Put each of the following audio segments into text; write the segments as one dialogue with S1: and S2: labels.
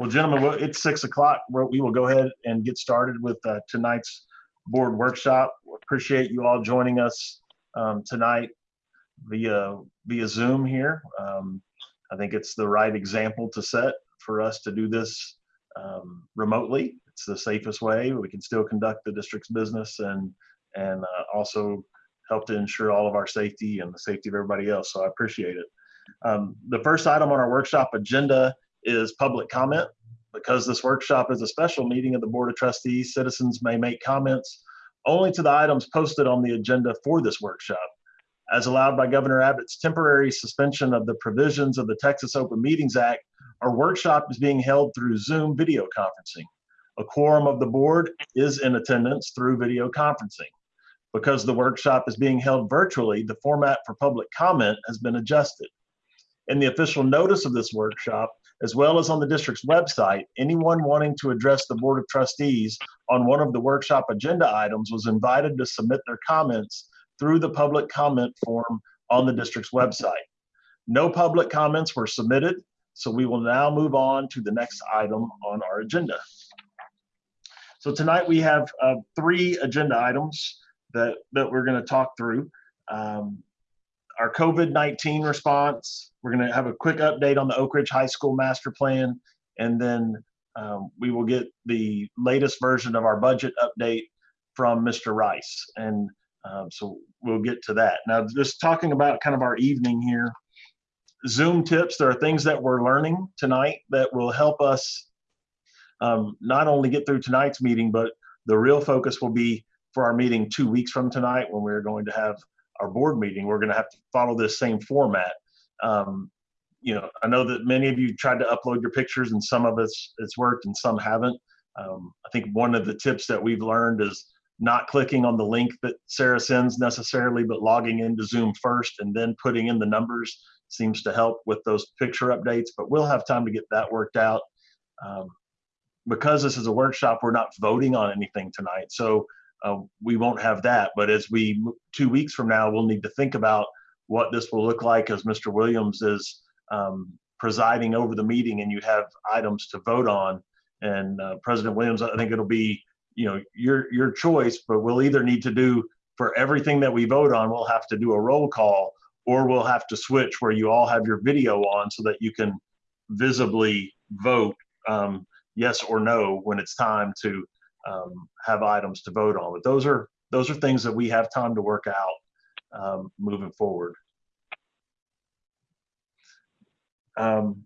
S1: Well, gentlemen, it's six o'clock. We will go ahead and get started with uh, tonight's board workshop. Appreciate you all joining us um, tonight via via Zoom here. Um, I think it's the right example to set for us to do this um, remotely. It's the safest way. We can still conduct the district's business and and uh, also help to ensure all of our safety and the safety of everybody else. So I appreciate it. Um, the first item on our workshop agenda is public comment. Because this workshop is a special meeting of the Board of Trustees, citizens may make comments only to the items posted on the agenda for this workshop. As allowed by Governor Abbott's temporary suspension of the provisions of the Texas Open Meetings Act, our workshop is being held through Zoom video conferencing. A quorum of the board is in attendance through video conferencing. Because the workshop is being held virtually, the format for public comment has been adjusted. In the official notice of this workshop, as well as on the district's website, anyone wanting to address the Board of Trustees on one of the workshop agenda items was invited to submit their comments through the public comment form on the district's website. No public comments were submitted, so we will now move on to the next item on our agenda. So tonight we have uh, three agenda items that, that we're going to talk through. Um, our COVID-19 response. We're going to have a quick update on the Oak Ridge High School master plan, and then um, we will get the latest version of our budget update from Mr. Rice. And um, so we'll get to that. Now, just talking about kind of our evening here, Zoom tips, there are things that we're learning tonight that will help us um, not only get through tonight's meeting, but the real focus will be for our meeting two weeks from tonight when we're going to have our board meeting, we're going to have to follow this same format. Um, you know, I know that many of you tried to upload your pictures and some of it's it's worked and some haven't. Um, I think one of the tips that we've learned is not clicking on the link that Sarah sends necessarily, but logging into Zoom first and then putting in the numbers seems to help with those picture updates. But we'll have time to get that worked out. Um, because this is a workshop, we're not voting on anything tonight. So uh, we won't have that. But as we two weeks from now, we'll need to think about what this will look like as Mr. Williams is um, presiding over the meeting and you have items to vote on. And uh, President Williams, I think it'll be you know your your choice, but we'll either need to do for everything that we vote on, we'll have to do a roll call, or we'll have to switch where you all have your video on so that you can visibly vote um, yes or no when it's time to um, have items to vote on. But those are those are things that we have time to work out um, moving forward. Um,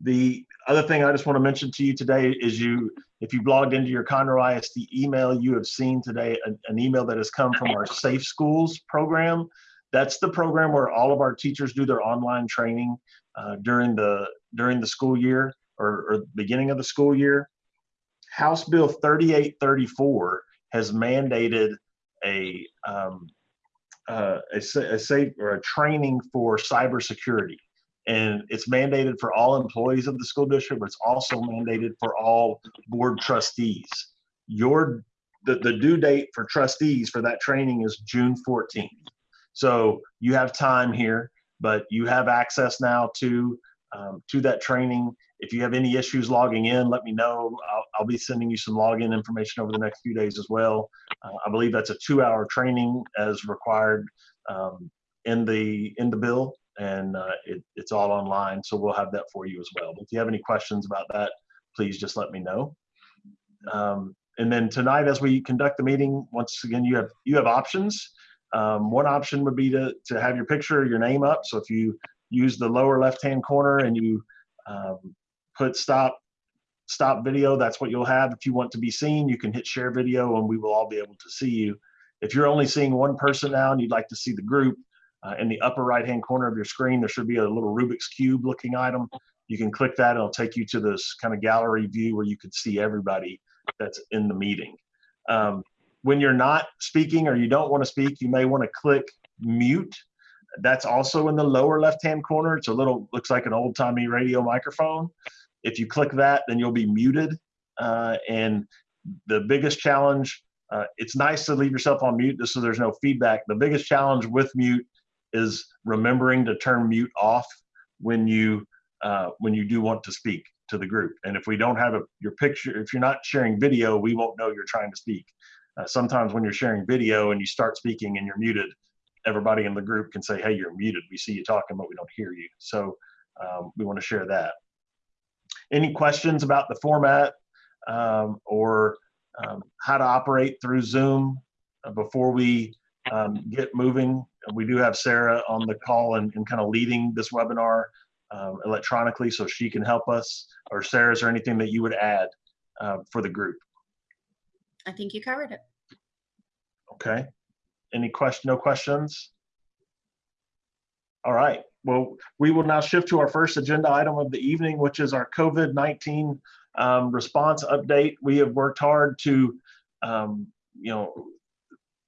S1: the other thing I just want to mention to you today is you, if you've logged into your Conroe ISD email, you have seen today an, an email that has come from our Safe Schools program. That's the program where all of our teachers do their online training uh, during the during the school year or, or beginning of the school year. House Bill 3834 has mandated a um, uh, a, a safe or a training for cybersecurity, and it's mandated for all employees of the school district, but it's also mandated for all board trustees. Your the, the due date for trustees for that training is June 14th. So you have time here, but you have access now to um, to that training. If you have any issues logging in, let me know. I'll, I'll be sending you some login information over the next few days as well. Uh, I believe that's a two-hour training as required um, in the in the bill, and uh, it, it's all online. So we'll have that for you as well. But if you have any questions about that, please just let me know. Um, and then tonight, as we conduct the meeting, once again, you have you have options. Um, one option would be to to have your picture, your name up. So if you use the lower left-hand corner and you um, put stop stop video, that's what you'll have. If you want to be seen, you can hit share video and we will all be able to see you. If you're only seeing one person now and you'd like to see the group, uh, in the upper right-hand corner of your screen, there should be a little Rubik's Cube looking item. You can click that and it'll take you to this kind of gallery view where you can see everybody that's in the meeting. Um, when you're not speaking or you don't want to speak, you may want to click mute that's also in the lower left-hand corner. It's a little, looks like an old-timey radio microphone. If you click that, then you'll be muted. Uh, and the biggest challenge, uh, it's nice to leave yourself on mute just so there's no feedback. The biggest challenge with mute is remembering to turn mute off when you uh, when you do want to speak to the group. And if we don't have a, your picture, if you're not sharing video, we won't know you're trying to speak. Uh, sometimes when you're sharing video and you start speaking and you're muted, everybody in the group can say, hey, you're muted. We see you talking, but we don't hear you. So um, we want to share that. Any questions about the format um, or um, how to operate through Zoom uh, before we um, get moving? We do have Sarah on the call and, and kind of leading this webinar um, electronically so she can help us. Or Sarah, is there anything that you would add uh, for the group?
S2: I think you covered it.
S1: Okay. Any question, no questions? All right. Well, we will now shift to our first agenda item of the evening, which is our COVID-19 um, response update. We have worked hard to, um, you know,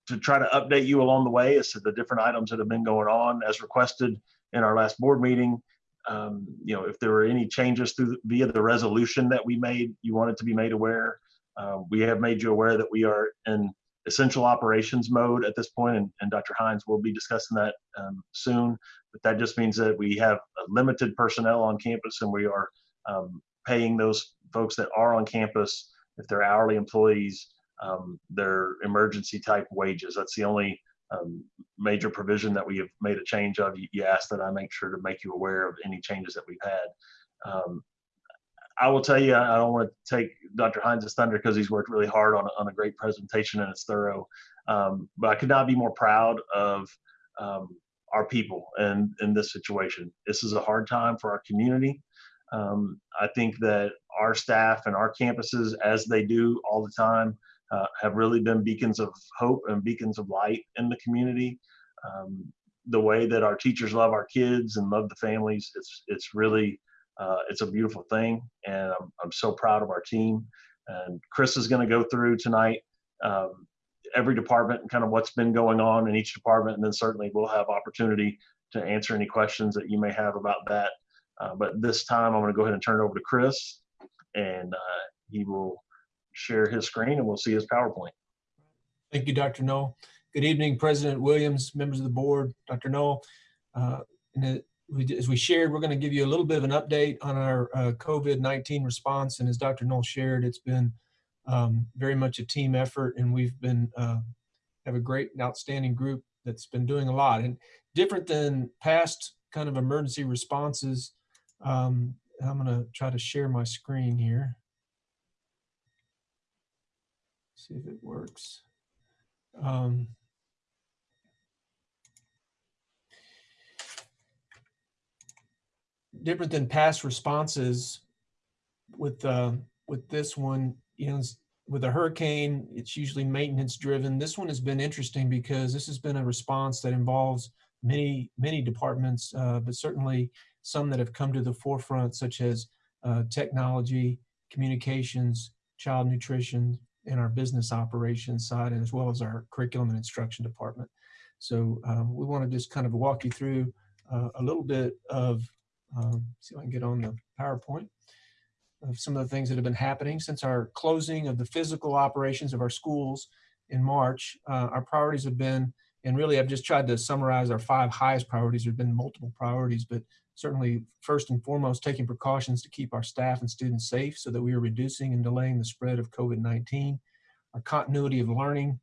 S1: to try to update you along the way as to the different items that have been going on as requested in our last board meeting. Um, you know, if there were any changes through via the resolution that we made, you wanted to be made aware. Uh, we have made you aware that we are in essential operations mode at this point, and, and Dr. Hines will be discussing that um, soon. But that just means that we have limited personnel on campus, and we are um, paying those folks that are on campus, if they're hourly employees, um, their emergency type wages. That's the only um, major provision that we have made a change of. You, you, asked that I make sure to make you aware of any changes that we've had. I will tell you, I don't want to take Dr. Hines' thunder because he's worked really hard on, on a great presentation and it's thorough. Um, but I could not be more proud of um, our people and in this situation. This is a hard time for our community. Um, I think that our staff and our campuses, as they do all the time, uh, have really been beacons of hope and beacons of light in the community. Um, the way that our teachers love our kids and love the families, it's it's really uh, it's a beautiful thing, and I'm, I'm so proud of our team. And Chris is going to go through tonight um, every department and kind of what's been going on in each department, and then certainly we'll have opportunity to answer any questions that you may have about that. Uh, but this time, I'm going to go ahead and turn it over to Chris, and uh, he will share his screen, and we'll see his PowerPoint.
S3: Thank you, Dr. Null. Good evening, President Williams, members of the board, Dr. Null. Uh, we, as we shared, we're going to give you a little bit of an update on our uh, COVID-19 response. And as Dr. Null shared, it's been um, very much a team effort and we've been, uh, have a great and outstanding group that's been doing a lot. And different than past kind of emergency responses, um, I'm going to try to share my screen here. See if it works. Um, different than past responses with uh, with this one, you know, with a hurricane, it's usually maintenance driven. This one has been interesting because this has been a response that involves many, many departments, uh, but certainly some that have come to the forefront, such as uh, technology, communications, child nutrition, and our business operations side, and as well as our curriculum and instruction department. So um, we want to just kind of walk you through uh, a little bit of um, see if I can get on the PowerPoint of some of the things that have been happening since our closing of the physical operations of our schools in March. Uh, our priorities have been, and really I've just tried to summarize our five highest priorities. There have been multiple priorities, but certainly first and foremost, taking precautions to keep our staff and students safe so that we are reducing and delaying the spread of COVID-19, our continuity of learning,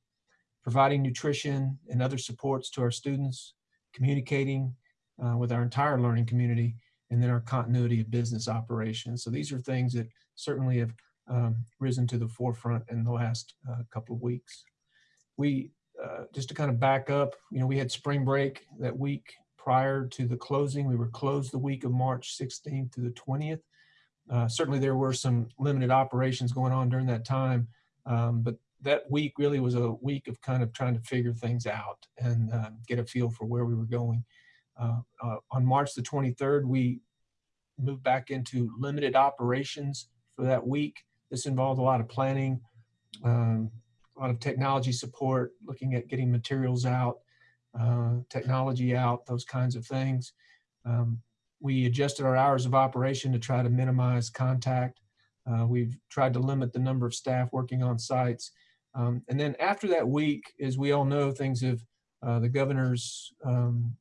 S3: providing nutrition and other supports to our students, communicating uh, with our entire learning community, and then our continuity of business operations. So these are things that certainly have um, risen to the forefront in the last uh, couple of weeks. We, uh, just to kind of back up, you know, we had spring break that week prior to the closing. We were closed the week of March 16th to the 20th. Uh, certainly there were some limited operations going on during that time, um, but that week really was a week of kind of trying to figure things out and uh, get a feel for where we were going. Uh, uh, on March the 23rd, we moved back into limited operations for that week. This involved a lot of planning, um, a lot of technology support, looking at getting materials out, uh, technology out, those kinds of things. Um, we adjusted our hours of operation to try to minimize contact. Uh, we've tried to limit the number of staff working on sites. Um, and then after that week, as we all know, things have, uh, the governor's um,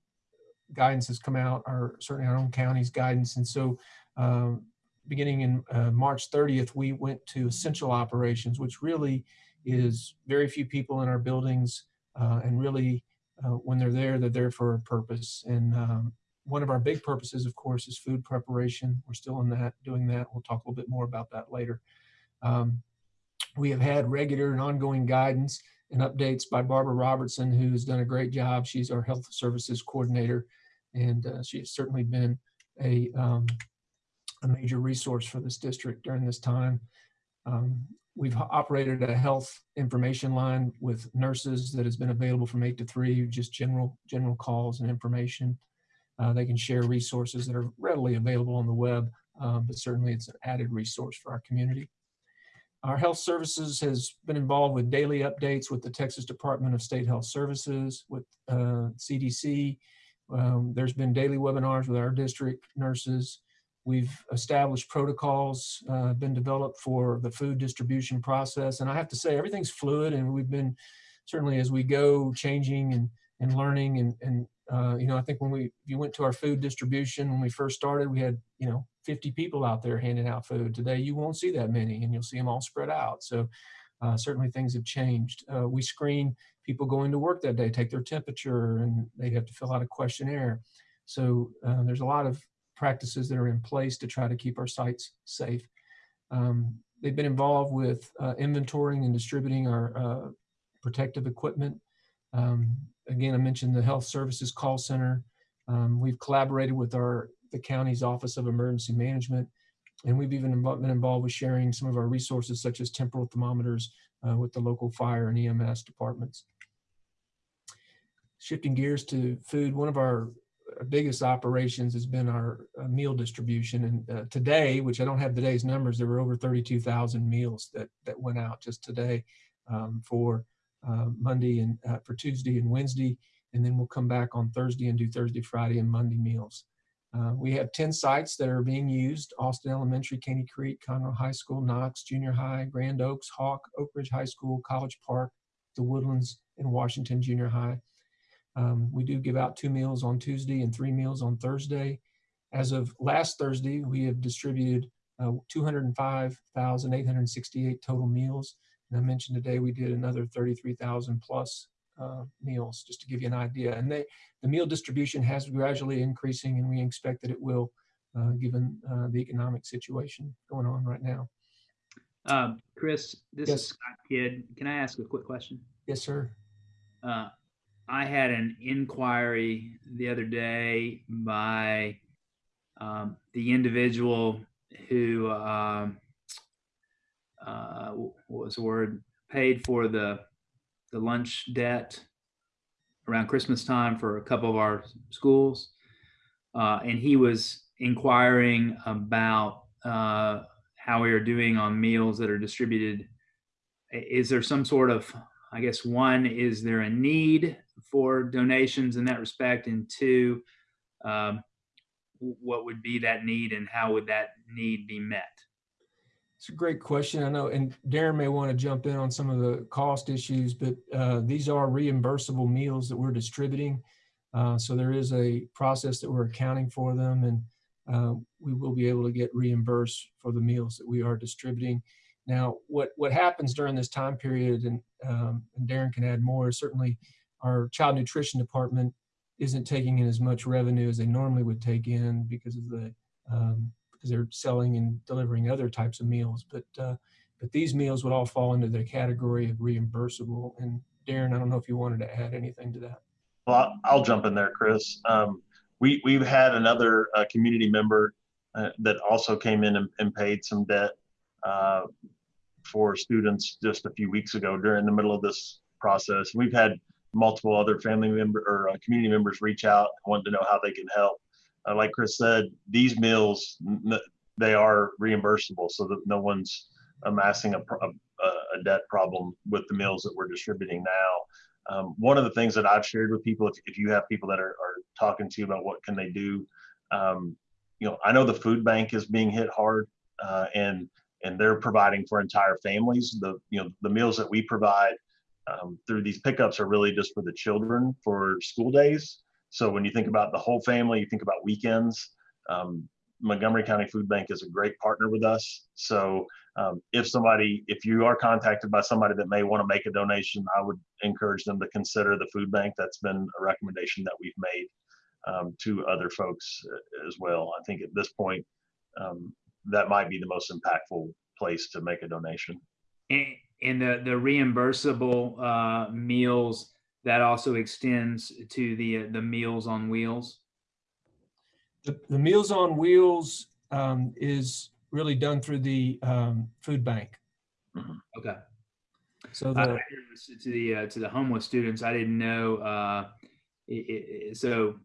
S3: guidance has come out, or certainly our own county's guidance. And so um, beginning in uh, March 30th, we went to essential operations, which really is very few people in our buildings, uh, and really, uh, when they're there, they're there for a purpose. And um, one of our big purposes, of course, is food preparation. We're still in that, doing that. We'll talk a little bit more about that later. Um, we have had regular and ongoing guidance and updates by Barbara Robertson, who has done a great job. She's our health services coordinator, and uh, she has certainly been a, um, a major resource for this district during this time. Um, we've operated a health information line with nurses that has been available from eight to three, just general general calls and information. Uh, they can share resources that are readily available on the web, um, but certainly it's an added resource for our community. Our health services has been involved with daily updates with the Texas Department of State Health Services, with uh, CDC. Um, there's been daily webinars with our district nurses. We've established protocols, uh, been developed for the food distribution process. And I have to say, everything's fluid and we've been certainly as we go changing and, and learning and, and uh, you know, I think when we, you went to our food distribution, when we first started, we had, you know, 50 people out there handing out food. Today, you won't see that many and you'll see them all spread out. So uh, certainly things have changed. Uh, we screen people going to work that day, take their temperature, and they have to fill out a questionnaire. So uh, there's a lot of practices that are in place to try to keep our sites safe. Um, they've been involved with uh, inventorying and distributing our uh, protective equipment. Um, again, I mentioned the Health Services Call Center. Um, we've collaborated with our the county's Office of Emergency Management, and we've even been involved with sharing some of our resources, such as temporal thermometers, uh, with the local fire and EMS departments. Shifting gears to food, one of our biggest operations has been our uh, meal distribution. And uh, today, which I don't have today's numbers, there were over 32,000 meals that that went out just today um, for uh, Monday and uh, for Tuesday and Wednesday, and then we'll come back on Thursday and do Thursday, Friday, and Monday meals. Uh, we have 10 sites that are being used, Austin Elementary, Caney Creek, Conroe High School, Knox Junior High, Grand Oaks, Hawk, Oak Ridge High School, College Park, the Woodlands, and Washington Junior High. Um, we do give out two meals on Tuesday and three meals on Thursday. As of last Thursday, we have distributed uh, 205,868 total meals. And I mentioned today we did another 33,000 plus uh, meals, just to give you an idea. And they, the meal distribution has gradually increasing, and we expect that it will, uh, given uh, the economic situation going on right now.
S4: Um, Chris, this
S3: Yes.
S4: is Scott Kidd. Can I ask a quick question?
S3: Yes, sir.
S4: Uh, I had an inquiry the other day by um, the individual who, um, uh, what was the word, paid for the the lunch debt around Christmas time for a couple of our schools, uh, and he was inquiring about uh, how we are doing on meals that are distributed. Is there some sort of I guess one, is there a need for donations in that respect? And two, um, what would be that need and how would that need be met?
S3: It's a great question. I know, and Darren may want to jump in on some of the cost issues, but uh, these are reimbursable meals that we're distributing. Uh, so there is a process that we're accounting for them, and uh, we will be able to get reimbursed for the meals that we are distributing. Now, what what happens during this time period, and, um, and Darren can add more. Certainly, our child nutrition department isn't taking in as much revenue as they normally would take in because of the um, because they're selling and delivering other types of meals. But uh, but these meals would all fall into the category of reimbursable. And Darren, I don't know if you wanted to add anything to that.
S1: Well, I'll jump in there, Chris. Um, we, we've had another, uh, community member, uh, that also came in and, and paid some debt, uh, for students just a few weeks ago during the middle of this process. We've had multiple other family member or uh, community members reach out, and wanting to know how they can help. Uh, like Chris said, these meals, they are reimbursable so that no one's amassing a, a, a debt problem with the meals that we're distributing now. Um, one of the things that I've shared with people, if, if you have people that are, are talking to you about what can they do, um, you know, I know the food bank is being hit hard, uh, and and they're providing for entire families. The you know the meals that we provide um, through these pickups are really just for the children for school days. So when you think about the whole family, you think about weekends. Um, Montgomery County Food Bank is a great partner with us. So um, if somebody, if you are contacted by somebody that may want to make a donation, I would encourage them to consider the food bank. That's been a recommendation that we've made um, to other folks uh, as well. I think at this point, um, that might be the most impactful place to make a donation.
S4: And, and the, the reimbursable uh, meals, that also extends to the, uh, the Meals on Wheels?
S3: The, the Meals on Wheels um, is really done through the um, food bank.
S4: Okay.
S3: So the,
S4: To the, uh, to the homeless students, I didn't know, uh, i- i- i- so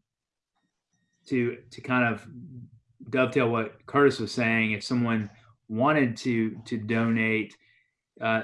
S4: to, to kind of dovetail what Curtis was saying, if someone wanted to, to donate, uh,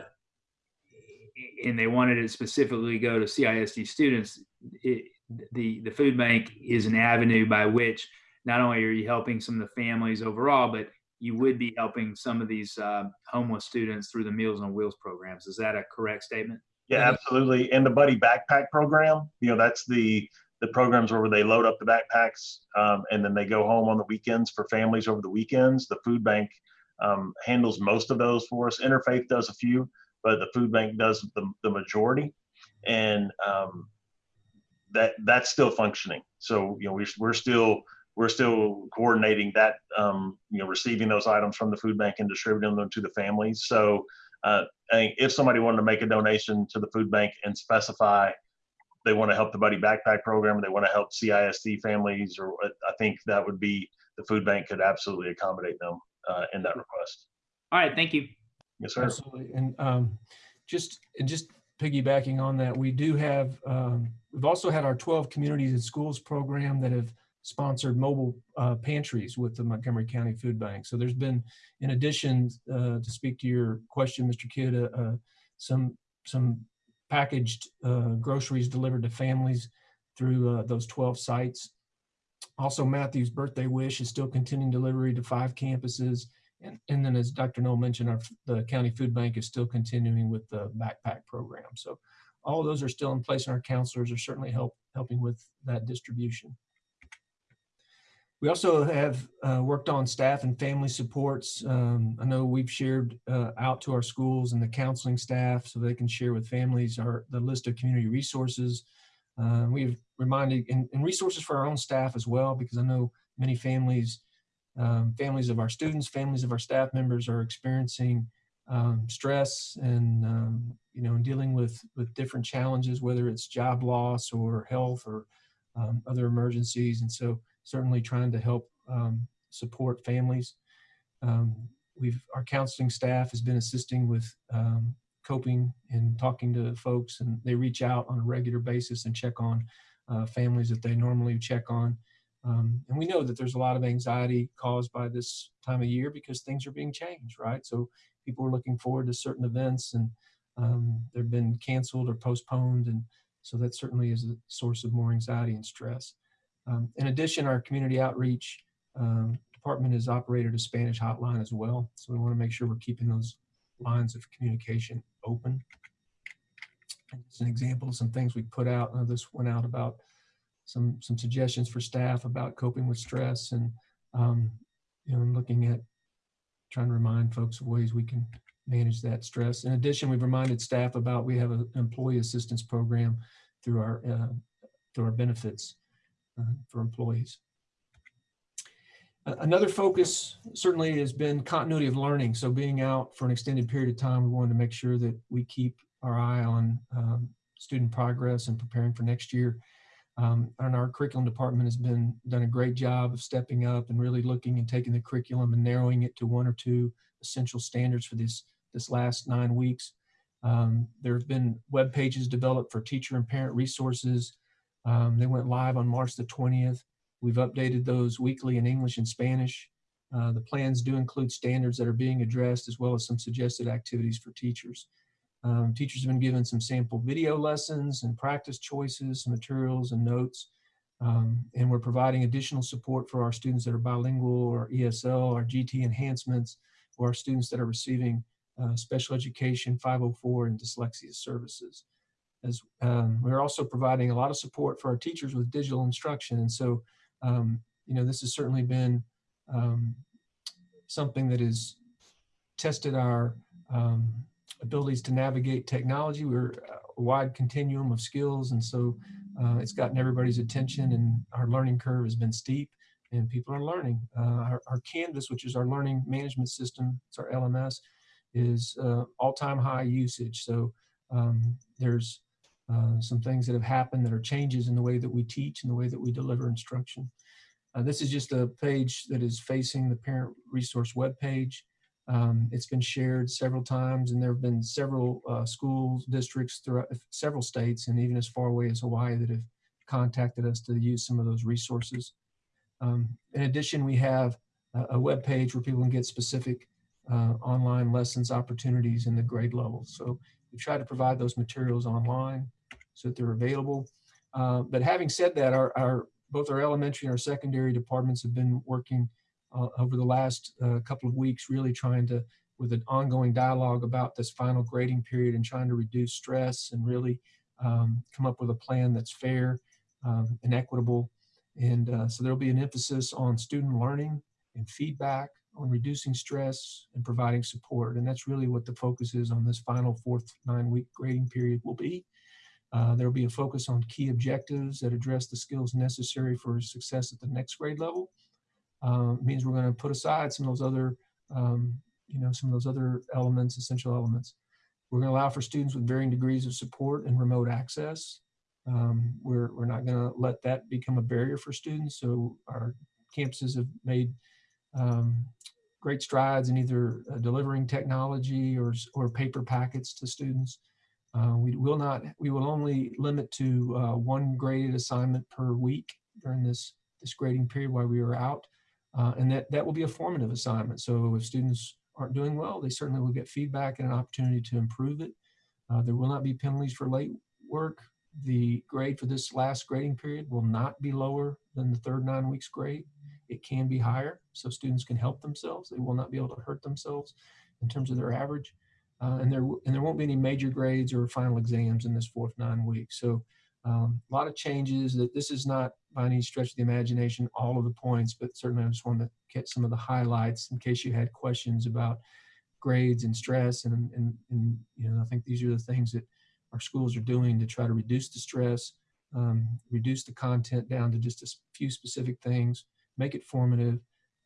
S4: and they wanted it specifically go to CISD students, it, the, the food bank is an avenue by which not only are you helping some of the families overall, but you would be helping some of these uh, homeless students through the Meals on Wheels programs. Is that a correct statement?
S1: Yeah, absolutely. And the Buddy Backpack Program, you know, that's the the programs where they load up the backpacks um, and then they go home on the weekends for families over the weekends. The food bank um, handles most of those for us. Interfaith does a few, but the food bank does the, the majority. And um, that that's still functioning. So you know, we, we're still we're still coordinating that. Um, you know, receiving those items from the food bank and distributing them to the families. So uh, if somebody wanted to make a donation to the food bank and specify they want to help the Buddy Backpack Program, they want to help CISD families, or I think that would be the food bank could absolutely accommodate them uh, in that request.
S4: All right, thank you.
S1: Yes, sir.
S3: absolutely. And um, just, and just piggybacking on that, we do have, um, we've also had our 12 Communities In Schools program that have sponsored mobile uh, pantries with the Montgomery County Food Bank. So there's been, in addition, uh, to speak to your question, Mr. Kidd, uh, uh, some, some packaged uh, groceries delivered to families through uh, those 12 sites. Also, Matthew's Birthday Wish is still continuing delivery to five campuses. And, and then as Dr. Null mentioned, our, the county food bank is still continuing with the backpack program. So all those are still in place and our counselors are certainly help, helping with that distribution. We also have uh, worked on staff and family supports. Um, I know we've shared uh, out to our schools and the counseling staff so they can share with families our, the list of community resources. Uh, we've reminded, and, and resources for our own staff as well, because I know many families um, families of our students, families of our staff members are experiencing um, stress and um, you know dealing with with different challenges, whether it's job loss or health or um, other emergencies, and so certainly trying to help um, support families. Um, we've our counseling staff has been assisting with coping and talking to folks, and they reach out on a regular basis and check on uh, families that they normally check on. Um, and we know that there's a lot of anxiety caused by this time of year because things are being changed, right? So people are looking forward to certain events and um, they've been canceled or postponed. And so that certainly is a source of more anxiety and stress. Um, in addition, our community outreach um, department has operated a Spanish hotline as well. So we want to make sure we're keeping those lines of communication open. Just an example of some things we put out. Uh, this went out about some some suggestions for staff about coping with stress and um, you know and looking at trying to remind folks of ways we can manage that stress. In addition, we've reminded staff about we have an employee assistance program through our uh, through our benefits uh, for employees. Another focus certainly has been continuity of learning. So being out for an extended period of time, we wanted to make sure that we keep our eye on um, student progress and preparing for next year. Um, and our curriculum department has been done a great job of stepping up and really looking and taking the curriculum and narrowing it to one or two essential standards for this this last nine weeks. Um, there have been web pages developed for teacher and parent resources. Um, they went live on March the 20th. We've updated those weekly in English and Spanish. Uh, the plans do include standards that are being addressed as well as some suggested activities for teachers. Um, teachers have been given some sample video lessons and practice choices, materials and notes. Um, and we're providing additional support for our students that are bilingual or ESL or GT enhancements or our students that are receiving uh, special education 504 and dyslexia services. As um, we're also providing a lot of support for our teachers with digital instruction. And so, um, you know, this has certainly been um, something that has tested our um, abilities to navigate technology. We're a wide continuum of skills, and so uh, it's gotten everybody's attention, and our learning curve has been steep, and people are learning. Uh, our, our Canvas, which is our learning management system, it's our LMS, is uh, all-time high usage. So um, there's uh, some things that have happened that are changes in the way that we teach and the way that we deliver instruction. Uh, this is just a page that is facing the parent resource webpage. Um, it's been shared several times, and there have been several uh, schools, districts throughout several states, and even as far away as Hawaii that have contacted us to use some of those resources. Um, in addition, we have a, a web page where people can get specific uh, online lessons opportunities in the grade levels. So we try to provide those materials online so that they're available. Uh, but having said that, our, our both our elementary and our secondary departments have been working uh, over the last uh, couple of weeks, really trying to, with an ongoing dialogue about this final grading period and trying to reduce stress and really um, come up with a plan that's fair um, and equitable. And uh, so there'll be an emphasis on student learning and feedback, on reducing stress and providing support. And that's really what the focus is on this final fourth nine week grading period will be. Uh, there will be a focus on key objectives that address the skills necessary for success at the next grade level. Uh, means we're going to put aside some of those other, um, you know, some of those other elements, essential elements. We're going to allow for students with varying degrees of support and remote access. Um, we're, we're not going to let that become a barrier for students. So our campuses have made um, great strides in either uh, delivering technology or, or paper packets to students. Uh, we will not, we will only limit to uh, one graded assignment per week during this, this grading period while we are out. Uh, and that, that will be a formative assignment. So if students aren't doing well, they certainly will get feedback and an opportunity to improve it. Uh, there will not be penalties for late work. The grade for this last grading period will not be lower than the third nine weeks grade. It can be higher, so students can help themselves. They will not be able to hurt themselves in terms of their average. Uh, and there and there won't be any major grades or final exams in this fourth nine weeks. So um, a lot of changes. That this is not by any stretch of the imagination all of the points, but certainly I just wanted to get some of the highlights in case you had questions about grades and stress. And, and, and you know, I think these are the things that our schools are doing to try to reduce the stress, um, reduce the content down to just a few specific things, make it formative,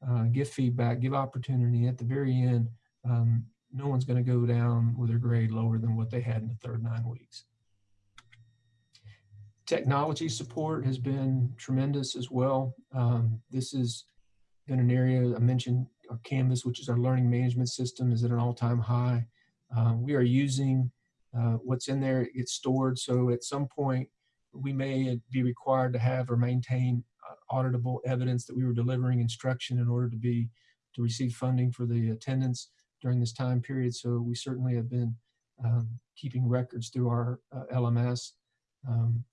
S3: uh, give feedback, give opportunity. At the very end, um, no one's going to go down with their grade lower than what they had in the third nine weeks. Technology support has been tremendous as well. Um, this has been an area I mentioned our Canvas, which is our learning management system, is at an all-time high. Uh, we are using uh, what's in there, it gets stored. So at some point, we may be required to have or maintain uh, auditable evidence that we were delivering instruction in order to be to receive funding for the attendance during this time period. So we certainly have been um, keeping records through our uh, LMS. Um,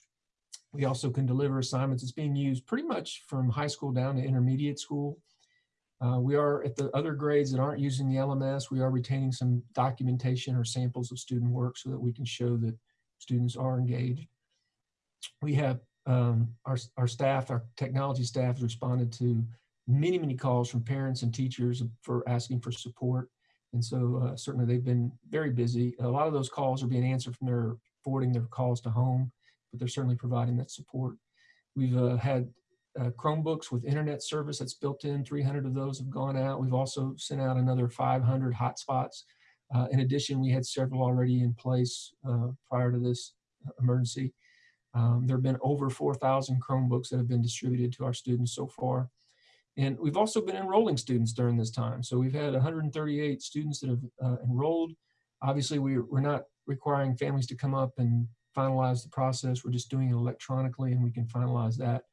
S3: we also can deliver assignments. It's being used pretty much from high school down to intermediate school. Uh, we are at the other grades that aren't using the LMS, we are retaining some documentation or samples of student work so that we can show that students are engaged. We have um, our, our staff, our technology staff has responded to many, many calls from parents and teachers for asking for support. And so uh, certainly they've been very busy. A lot of those calls are being answered from their forwarding their calls to home, but they're certainly providing that support. We've uh, had uh, Chromebooks with internet service that's built in. 300 of those have gone out. We've also sent out another 500 hotspots. Uh, in addition, we had several already in place uh, prior to this emergency. Um, there have been over 4,000 Chromebooks that have been distributed to our students so far. And we've also been enrolling students during this time. So we've had 138 students that have uh, enrolled. Obviously, we, we're not requiring families to come up and finalize the process. We're just doing it electronically and we can finalize that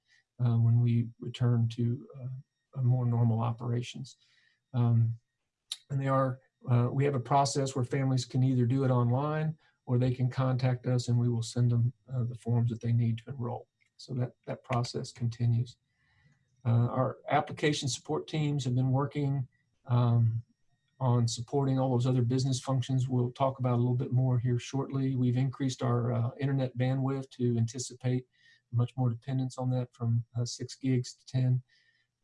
S3: uh, when we return to uh, more normal operations. Um, and they are, uh, we have a process where families can either do it online or they can contact us and we will send them uh, the forms that they need to enroll. So that, that process continues. Uh, our application support teams have been working um, on supporting all those other business functions. We'll talk about a little bit more here shortly. We've increased our uh, internet bandwidth to anticipate much more dependence on that from uh, six gigs to 10.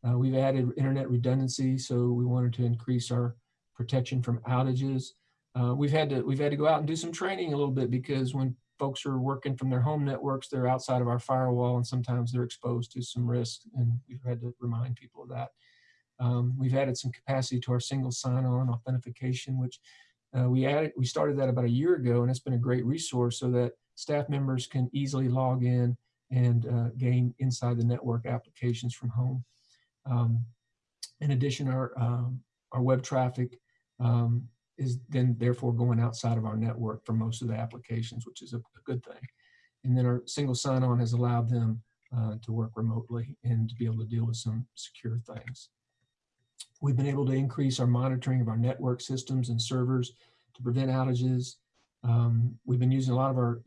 S3: Uh, we've added internet redundancy, so we wanted to increase our protection from outages. Uh, we've had to we've had to go out and do some training a little bit because when folks are working from their home networks, they're outside of our firewall, and sometimes they're exposed to some risk, and we've had to remind people of that. Um, we've added some capacity to our single sign-on authentication, which uh, we added. We started that about a year ago, and it's been a great resource so that staff members can easily log in and uh, gain inside the network applications from home. Um, in addition, our um, our web traffic um, is then therefore going outside of our network for most of the applications, which is a, a good thing. And then our single sign-on has allowed them uh, to work remotely and to be able to deal with some secure things. We've been able to increase our monitoring of our network systems and servers to prevent outages. Um, we've been using a lot of our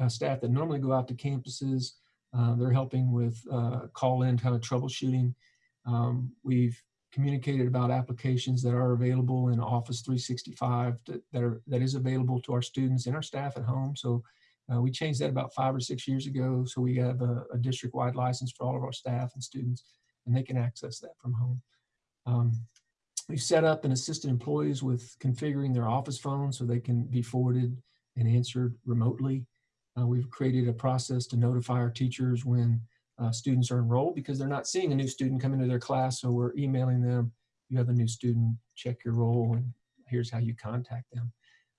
S3: uh, staff that normally go out to campuses. Uh, they're helping with uh, call-in kind of troubleshooting. Um, we've communicated about applications that are available in Office 365 that, that are that is available to our students and our staff at home. So uh, we changed that about five or six years ago. So we have a, a district-wide license for all of our staff and students, and they can access that from home. Um, we've set up and assisted employees with configuring their office phones so they can be forwarded and answered remotely. Uh, we've created a process to notify our teachers when uh, students are enrolled because they're not seeing a new student come into their class. So we're emailing them, you have a new student, check your roll, and here's how you contact them.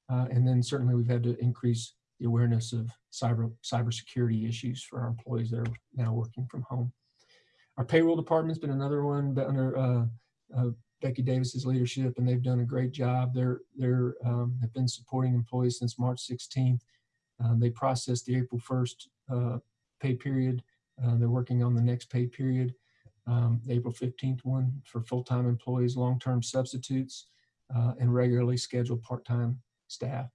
S3: Uh, and then certainly we've had to increase the awareness of cyber cybersecurity issues for our employees that are now working from home. Our payroll department's been another one but under uh, Becky Davis's leadership, and they've done a great job. They're they're um, have been supporting employees since March 16th. Um, they processed the April 1st uh, pay period. Uh, they're working on the next pay period, um, the April 15th one for full-time employees, long-term substitutes, uh, and regularly scheduled part-time staff.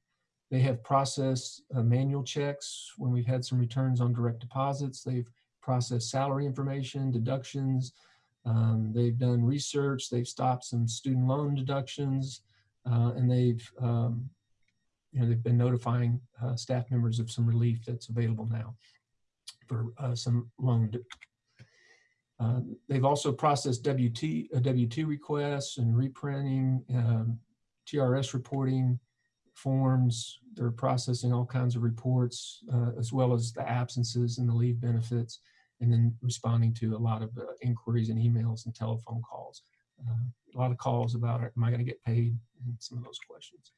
S3: They have processed uh, manual checks when we've had some returns on direct deposits. They've processed salary information, deductions. Um, they've done research. They've stopped some student loan deductions, uh, and they've um, you know they've been notifying uh, staff members of some relief that's available now for uh, some loan. Uh, they've also processed WT, uh, W2 requests and reprinting, um, TRS reporting forms. They're processing all kinds of reports, uh, as well as the absences and the leave benefits, and then responding to a lot of uh, inquiries and emails and telephone calls. Uh, a lot of calls about, am I going to get paid? And some of those questions.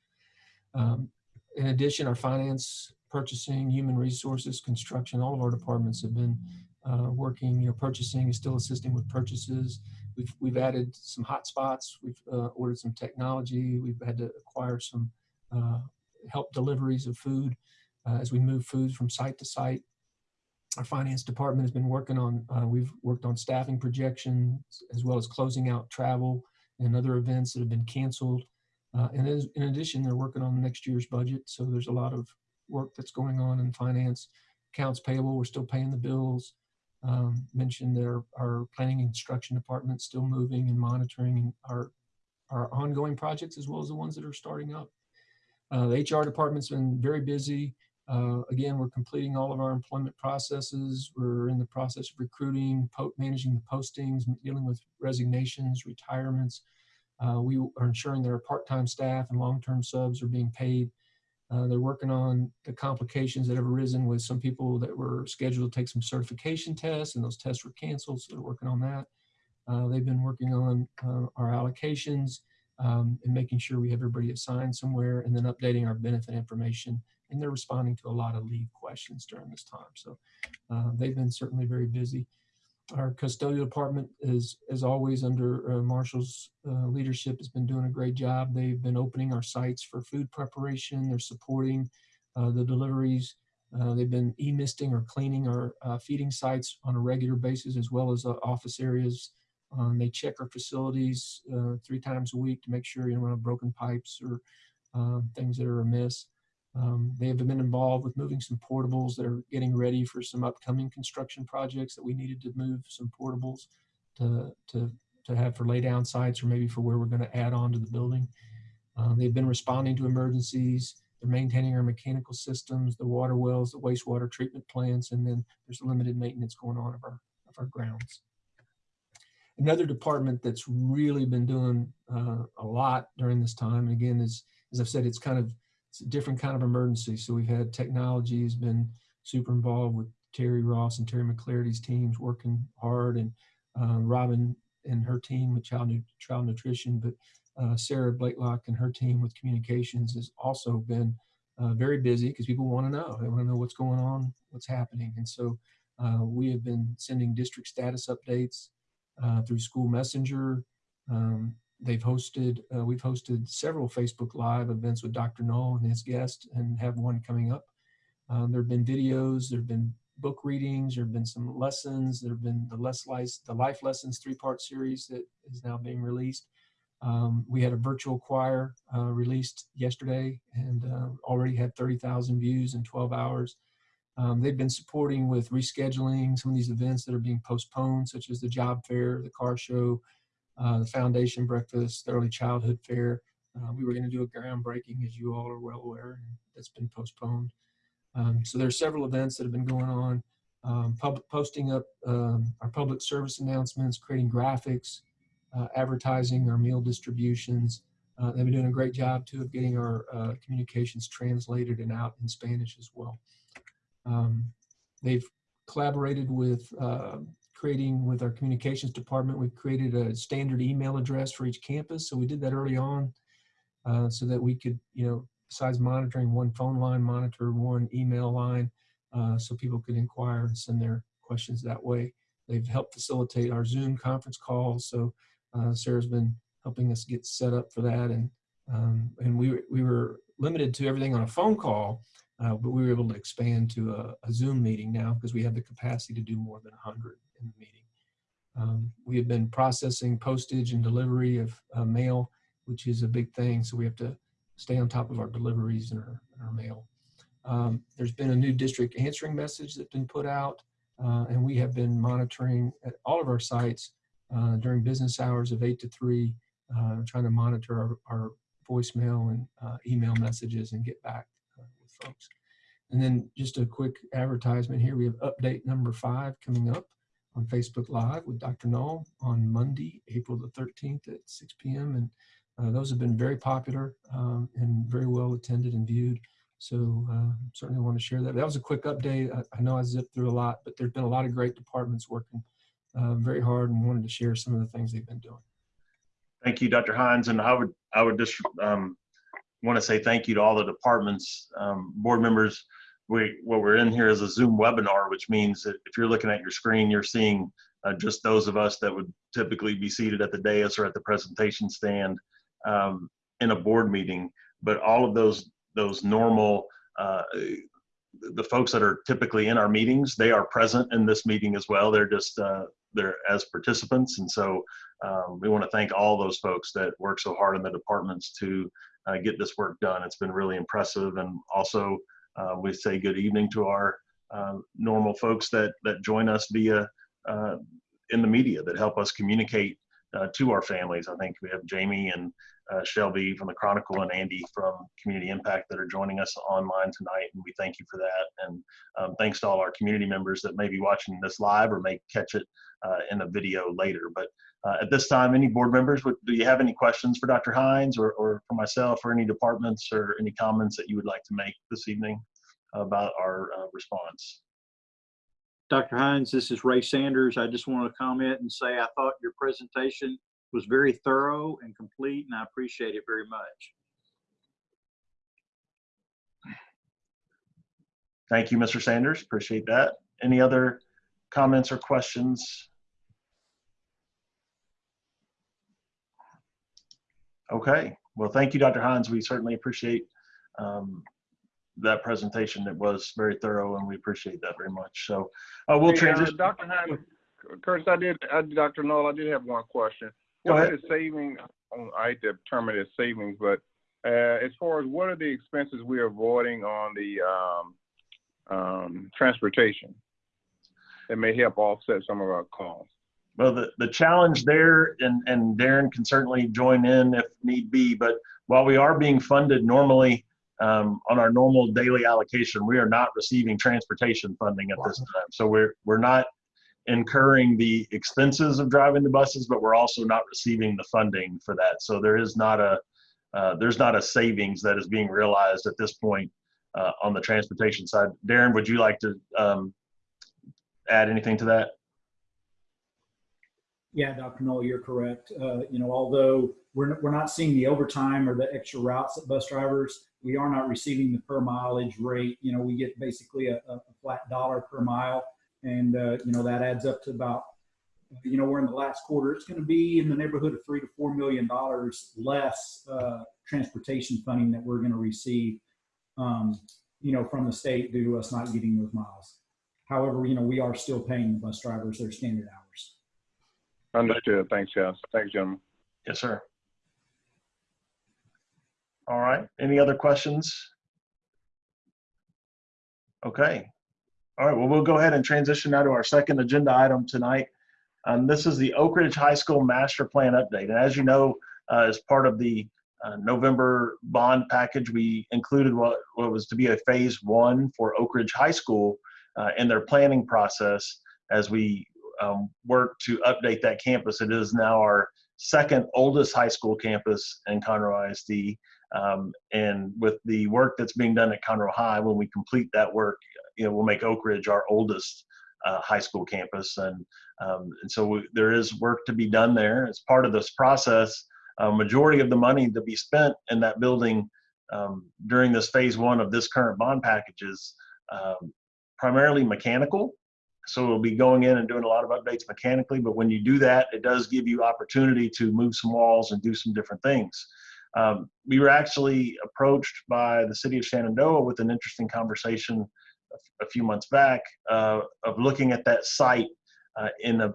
S3: Um, in addition, our finance, purchasing, human resources, construction, all of our departments have been uh, working, you know, purchasing is still assisting with purchases. We've, we've added some hotspots. We've uh, ordered some technology. We've had to acquire some uh, help deliveries of food uh, as we move food from site to site. Our finance department has been working on, uh, we've worked on staffing projections as well as closing out travel and other events that have been canceled. Uh, and as, in addition, they're working on next year's budget. So there's a lot of work that's going on in finance. Accounts payable, we're still paying the bills. Um, mentioned their our planning and construction department still moving and monitoring our our ongoing projects as well as the ones that are starting up. Uh, the HR department's been very busy. Uh, again, we're completing all of our employment processes. We're in the process of recruiting, managing the postings, dealing with resignations, retirements. Uh, we are ensuring that our part-time staff and long-term subs are being paid. Uh, they're working on the complications that have arisen with some people that were scheduled to take some certification tests and those tests were canceled, so they're working on that. Uh, they've been working on uh, our allocations um, and making sure we have everybody assigned somewhere and then updating our benefit information. And they're responding to a lot of leave questions during this time. So uh, they've been certainly very busy. Our custodial department is, as always, under uh, Marshall's uh, leadership, has been doing a great job. They've been opening our sites for food preparation. They're supporting uh, the deliveries. Uh, they've been e-misting or cleaning our uh, feeding sites on a regular basis, as well as office areas. Um, they check our facilities three times a week to make sure you don't have broken pipes or um, things that are amiss. Um, they have been involved with moving some portables that are getting ready for some upcoming construction projects that we needed to move some portables to, to, to have for lay down sites or maybe for where we're going to add on to the building. Uh, they've been responding to emergencies. They're maintaining our mechanical systems, the water wells, the wastewater treatment plants, and then there's limited maintenance going on of our, of our grounds. Another department that's really been doing uh, a lot during this time. And again, as, as I've said, it's kind of, it's a different kind of emergency. So we've had technology has been super involved with Terry Ross and Terry McClarity's teams working hard and um, Robin and her team with child, child nutrition, but uh, Sarah Blakelock and her team with communications has also been uh, very busy because people want to know. They want to know what's going on, what's happening. And so uh, we have been sending district status updates uh, through School Messenger. Um, they've hosted, uh, we've hosted several Facebook Live events with Dr. Null and his guest and have one coming up. Um, there have been videos, there have been book readings, there have been some lessons, there have been the less life, the life lessons three-part series that is now being released. Um, we had a virtual choir uh, released yesterday and uh, already had 30,000 views in 12 hours. Um, they've been supporting with rescheduling some of these events that are being postponed, such as the job fair, the car show, uh, the foundation breakfast, the early childhood fair. Uh, we were going to do a groundbreaking, as you all are well aware, and that's been postponed. Um, so there are several events that have been going on. Um, posting up um, our public service announcements, creating graphics, uh, advertising our meal distributions. Uh, they've been doing a great job too of getting our uh, communications translated and out in Spanish as well. Um, they've collaborated with uh, creating with our communications department. We've created a standard email address for each campus. So we did that early on uh, so that we could, you know, besides monitoring one phone line, monitor one email line uh, so people could inquire and send their questions that way. They've helped facilitate our Zoom conference calls. So uh, Sarah's been helping us get set up for that. And, um, and we, we were limited to everything on a phone call, uh, but we were able to expand to a, a Zoom meeting now because we have the capacity to do more than 100 in the meeting. Um, we have been processing postage and delivery of uh, mail, which is a big thing. So we have to stay on top of our deliveries and our, and our mail. Um, there's been a new district answering message that's been put out, uh, and we have been monitoring at all of our sites uh, during business hours of 8 to 3, uh, trying to monitor our, our voicemail and uh, email messages and get back folks. And then just a quick advertisement here. We have update number five coming up on Facebook Live with Dr. Null on Monday, April the 13th at 6 p.m. And uh, those have been very popular um, and very well attended and viewed. So uh, certainly want to share that. That was a quick update. I, I know I zipped through a lot, but there's been a lot of great departments working uh, very hard and wanted to share some of the things they've been doing.
S1: Thank you, Dr. Hines. And I would, I would just um, want to say thank you to all the departments, um, board members. We, what we're in here is a Zoom webinar, which means that if you're looking at your screen, you're seeing uh, just those of us that would typically be seated at the dais or at the presentation stand um, in a board meeting. But all of those, those normal, uh, the folks that are typically in our meetings, they are present in this meeting as well. They're just, uh, they're as participants. And so um, we want to thank all those folks that work so hard in the departments to uh, get this work done. It's been really impressive. And also, uh, we say good evening to our uh, normal folks that that join us via uh, in the media that help us communicate uh, to our families. I think we have Jamie and uh, Shelby from the Chronicle and Andy from Community Impact that are joining us online tonight, and we thank you for that. And um, thanks to all our community members that may be watching this live or may catch it in a video later. But uh, at this time, any board members, would, do you have any questions for Dr. Hines or, or for myself or any departments or any comments that you would like to make this evening about our uh, response?
S5: Dr. Hines, this is Ray Sanders. I just want to comment and say I thought your presentation was very thorough and complete, and I appreciate it very much.
S1: Thank you, Mr. Sanders. Appreciate that. Any other comments or questions? Okay, well, thank you, Dr. Hines. We certainly appreciate um, that presentation. It was very thorough and we appreciate that very much. So uh, we'll
S6: Hey, uh,
S1: transition.
S6: Dr. Hines, Curtis, I did, I, Dr. Null, I did have one question.
S1: Go
S6: What
S1: ahead.
S6: savings, um, I hate to term it as savings, but, uh, as far as what are the expenses we're avoiding on the, um, um, transportation? That may help offset some of our costs.
S1: Well, the, the challenge there, and, and Darren can certainly join in if need be, but while we are being funded normally um, on our normal daily allocation, we are not receiving transportation funding at this time. So we're, we're not incurring the expenses of driving the buses, but we're also not receiving the funding for that. So there is not a, uh, there's not a savings that is being realized at this point uh, on the transportation side. Darren, would you like to um, add anything to that?
S7: Yeah, Dr. Null, you're correct. Uh, you know, although we're, we're not seeing the overtime or the extra routes that bus drivers, we are not receiving the per mileage rate. You know, we get basically a, a flat dollar per mile. And, uh, you know, that adds up to about, you know, we're in the last quarter. It's going to be in the neighborhood of three to $4 million less uh, transportation funding that we're going to receive, um, you know, from the state due to us not getting those miles. However, you know, we are still paying the bus drivers their standard hours.
S6: Understood. Thanks, guys. Thanks, gentlemen.
S1: Yes, sir. All right. Any other questions? Okay. All right. Well, we'll go ahead and transition now to our second agenda item tonight. Um, this is the Oak Ridge High School Master Plan update. And as you know, uh, as part of the uh, November bond package, we included what, what was to be a phase one for Oak Ridge High School uh, in their planning process as we um, work to update that campus. It is now our second oldest high school campus in Conroe ISD. Um, and with the work that's being done at Conroe High, when we complete that work, you know, we'll make Oak Ridge our oldest uh, high school campus. And, um, and so we, there is work to be done there. As part of this process, a majority of the money to be spent in that building um, during this phase one of this current bond package is um, primarily mechanical. So we'll be going in and doing a lot of updates mechanically, but when you do that, it does give you opportunity to move some walls and do some different things. Um, we were actually approached by the city of Shenandoah with an interesting conversation a, few months back uh, of looking at that site uh, in a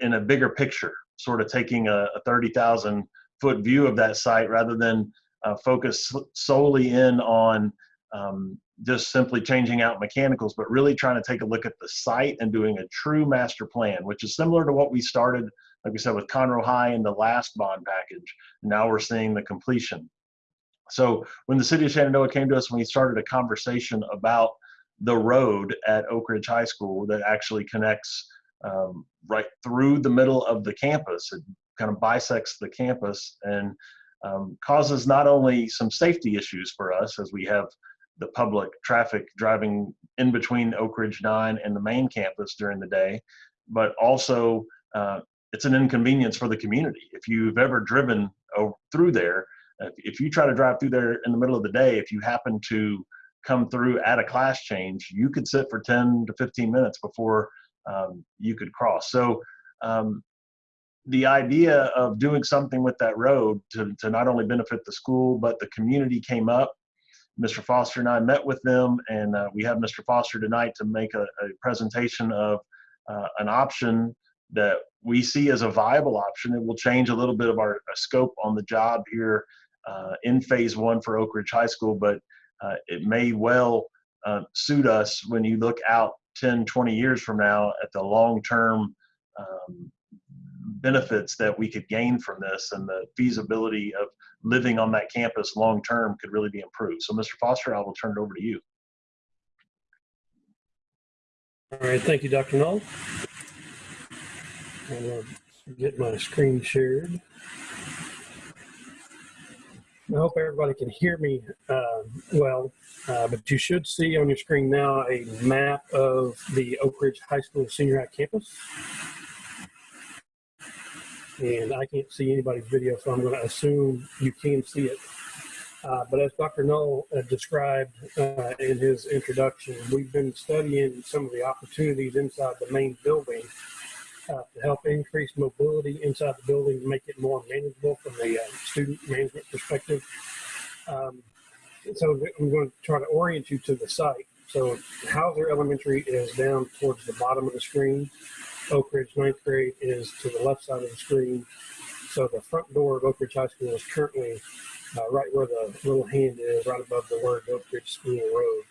S1: in a bigger picture, sort of taking a, a 30,000 foot view of that site rather than uh, focus solely in on um, just simply changing out mechanicals, but really trying to take a look at the site and doing a true master plan, which is similar to what we started, like we said, with Conroe High in the last bond package. Now we're seeing the completion. So when the city of Shenandoah came to us, we started a conversation about the road at Oak Ridge High School that actually connects um, right through the middle of the campus, it kind of bisects the campus and um, causes not only some safety issues for us as we have the public traffic driving in between Oak Ridge 9 and the main campus during the day, but also uh, it's an inconvenience for the community. If you've ever driven over, through there, if, if you try to drive through there in the middle of the day, if you happen to come through at a class change, you could sit for 10 to 15 minutes before um, you could cross. So um, the idea of doing something with that road to, to not only benefit the school, but the community came up Mr. Foster and I met with them, and uh, we have Mr. Foster tonight to make a, a presentation of uh, an option that we see as a viable option. It will change a little bit of our uh, scope on the job here uh, in phase one for Oak Ridge High School, but uh, it may well uh, suit us when you look out 10, 20 years from now at the long-term um, benefits that we could gain from this and the feasibility of living on that campus long term could really be improved. So, Mr. Foster, I will turn it over to you.
S8: All right, thank you, Dr. Null. Gonna get my screen shared. I hope everybody can hear me uh, well, uh, but you should see on your screen now a map of the Oak Ridge High School Senior High campus. And I can't see anybody's video, so I'm going to assume you can see it. Uh, but as Dr. Null uh, described uh, in his introduction, we've been studying some of the opportunities inside the main building uh, to help increase mobility inside the building to make it more manageable from the uh, student management perspective. Um, so I'm going to try to orient you to the site. So Hauser Elementary is down towards the bottom of the screen. Oak Ridge ninth grade is to the left side of the screen. So the front door of Oak Ridge High School is currently uh, right where the little hand is, right above the word Oak Ridge School Road.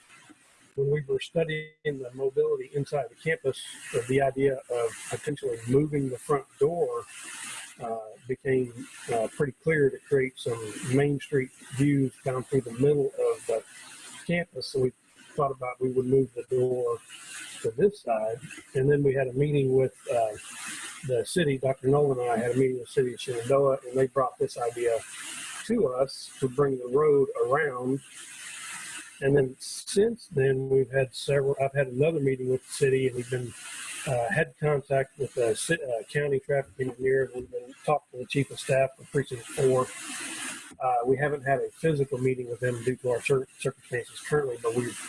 S8: When we were studying the mobility inside the campus, the idea of potentially moving the front door uh, became uh, pretty clear to create some Main Street views down through the middle of the campus. So we thought about we would move the door to this side. And then we had a meeting with uh, the city. Dr. Nolan and I had a meeting with the city of Shenandoah, and they brought this idea to us to bring the road around. And then since then, we've had several. I've had another meeting with the city, and we've been uh, had contact with the uh, county traffic engineer. We've been talking to the chief of staff for precinct four. Uh, we haven't had a physical meeting with them due to our cir- circumstances currently, but we've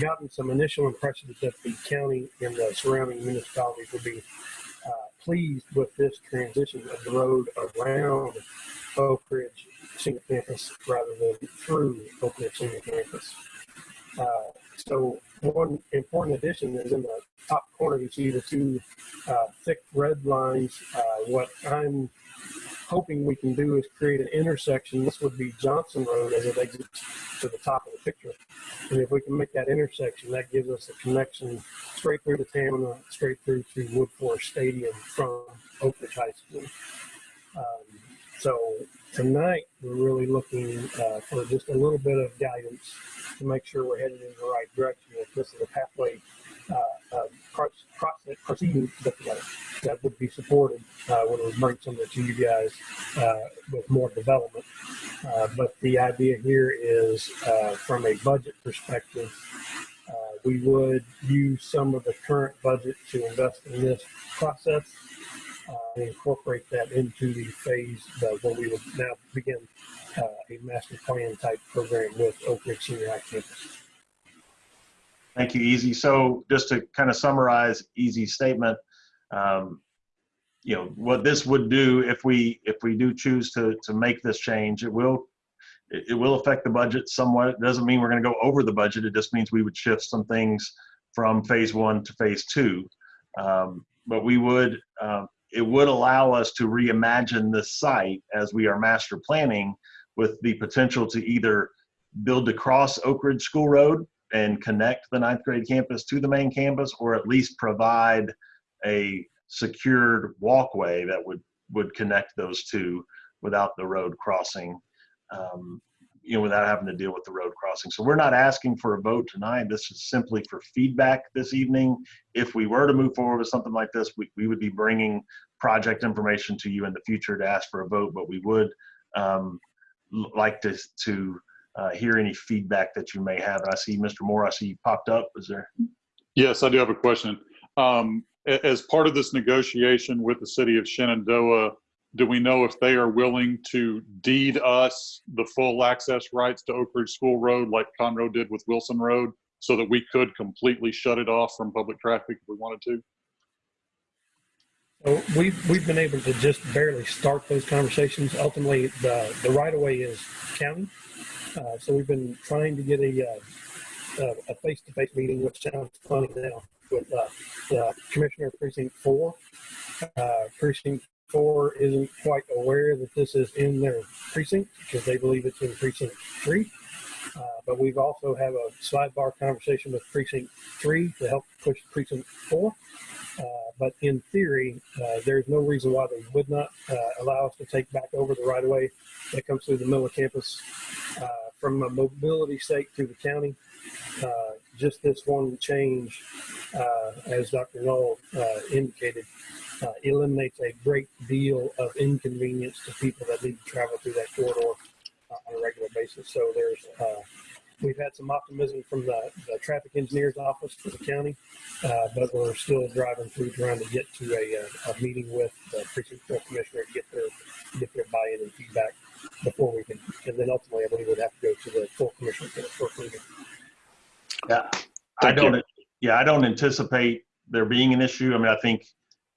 S8: gotten some initial impressions that the county and the surrounding municipalities would be uh, pleased with this transition of the road around Oak Ridge Senior Campus rather than through Oak Ridge Senior Campus. Uh, so one important addition is in the top corner, you see the two uh, thick red lines. Uh, what I'm hoping we can do is create an intersection. This would be Johnson Road as it exits to the top of the picture. And if we can make that intersection, that gives us a connection straight through to Tamina, straight through to Woodforest Stadium from Oak Ridge High School. Um, so tonight, we're really looking uh, for just a little bit of guidance to make sure we're headed in the right direction. If this is a pathway uh, uh, process, proceeding that, that would be supported uh, when we bring some of it to you guys uh, with more development. Uh, but the idea here is uh, from a budget perspective, uh, we would use some of the current budget to invest in this process uh, and incorporate that into the phase where we would now begin uh, a master plan type program with Oak Ridge Senior High Campus.
S1: Thank you, Easy. So just to kind of summarize Easy's statement, um, you know, what this would do if we, if we do choose to, to make this change, it will, it, will affect the budget somewhat. It doesn't mean we're going to go over the budget. It just means we would shift some things from phase one to phase two. Um, but we would, um, it would allow us to reimagine this site as we are master planning with the potential to either build across Oak Ridge School Road and connect the ninth grade campus to the main campus, or at least provide a secured walkway that would would connect those two without the road crossing, um, you know, without having to deal with the road crossing. So we're not asking for a vote tonight. This is simply for feedback this evening. If we were to move forward with something like this, we, we would be bringing project information to you in the future to ask for a vote, but we would um, like to to uh, hear any feedback that you may have. I see Mr. Moore, I see you popped up. Is there?
S9: Yes, I do have a question. Um, as part of this negotiation with the city of Shenandoah, do we know if they are willing to deed us the full access rights to Oak Ridge School Road like Conroe did with Wilson Road so that we could completely shut it off from public traffic if we wanted to?
S8: So we've, we've been able to just barely start those conversations. Ultimately, the, the right of way is county. Uh, so we've been trying to get a, uh, a face-to-face meeting, which sounds funny now, with, uh, the Commissioner Precinct Four. Uh, Precinct Four isn't quite aware that this is in their precinct because they believe it's in Precinct Three. Uh, but we've also have a sidebar conversation with Precinct Three to help push Precinct Four. Uh, but in theory, uh, there's no reason why they would not uh, allow us to take back over the right of way that comes through the middle of campus from a mobility sake through the county. Just this one change, as Dr. Uh, indicated, uh, eliminates a great deal of inconvenience to people that need to travel through that corridor uh, on a regular basis. So there's uh, We've had some optimism from the, the traffic engineer's office for the county, uh, but we're still driving through trying to get to a, uh, a meeting with the precinct four commissioner to get their, get their buy-in and feedback before we can, and then ultimately I believe we'd have to go to the full commission for approval.
S1: Yeah, I
S9: Thank you.
S1: don't. Yeah, I don't anticipate there being an issue. I mean, I think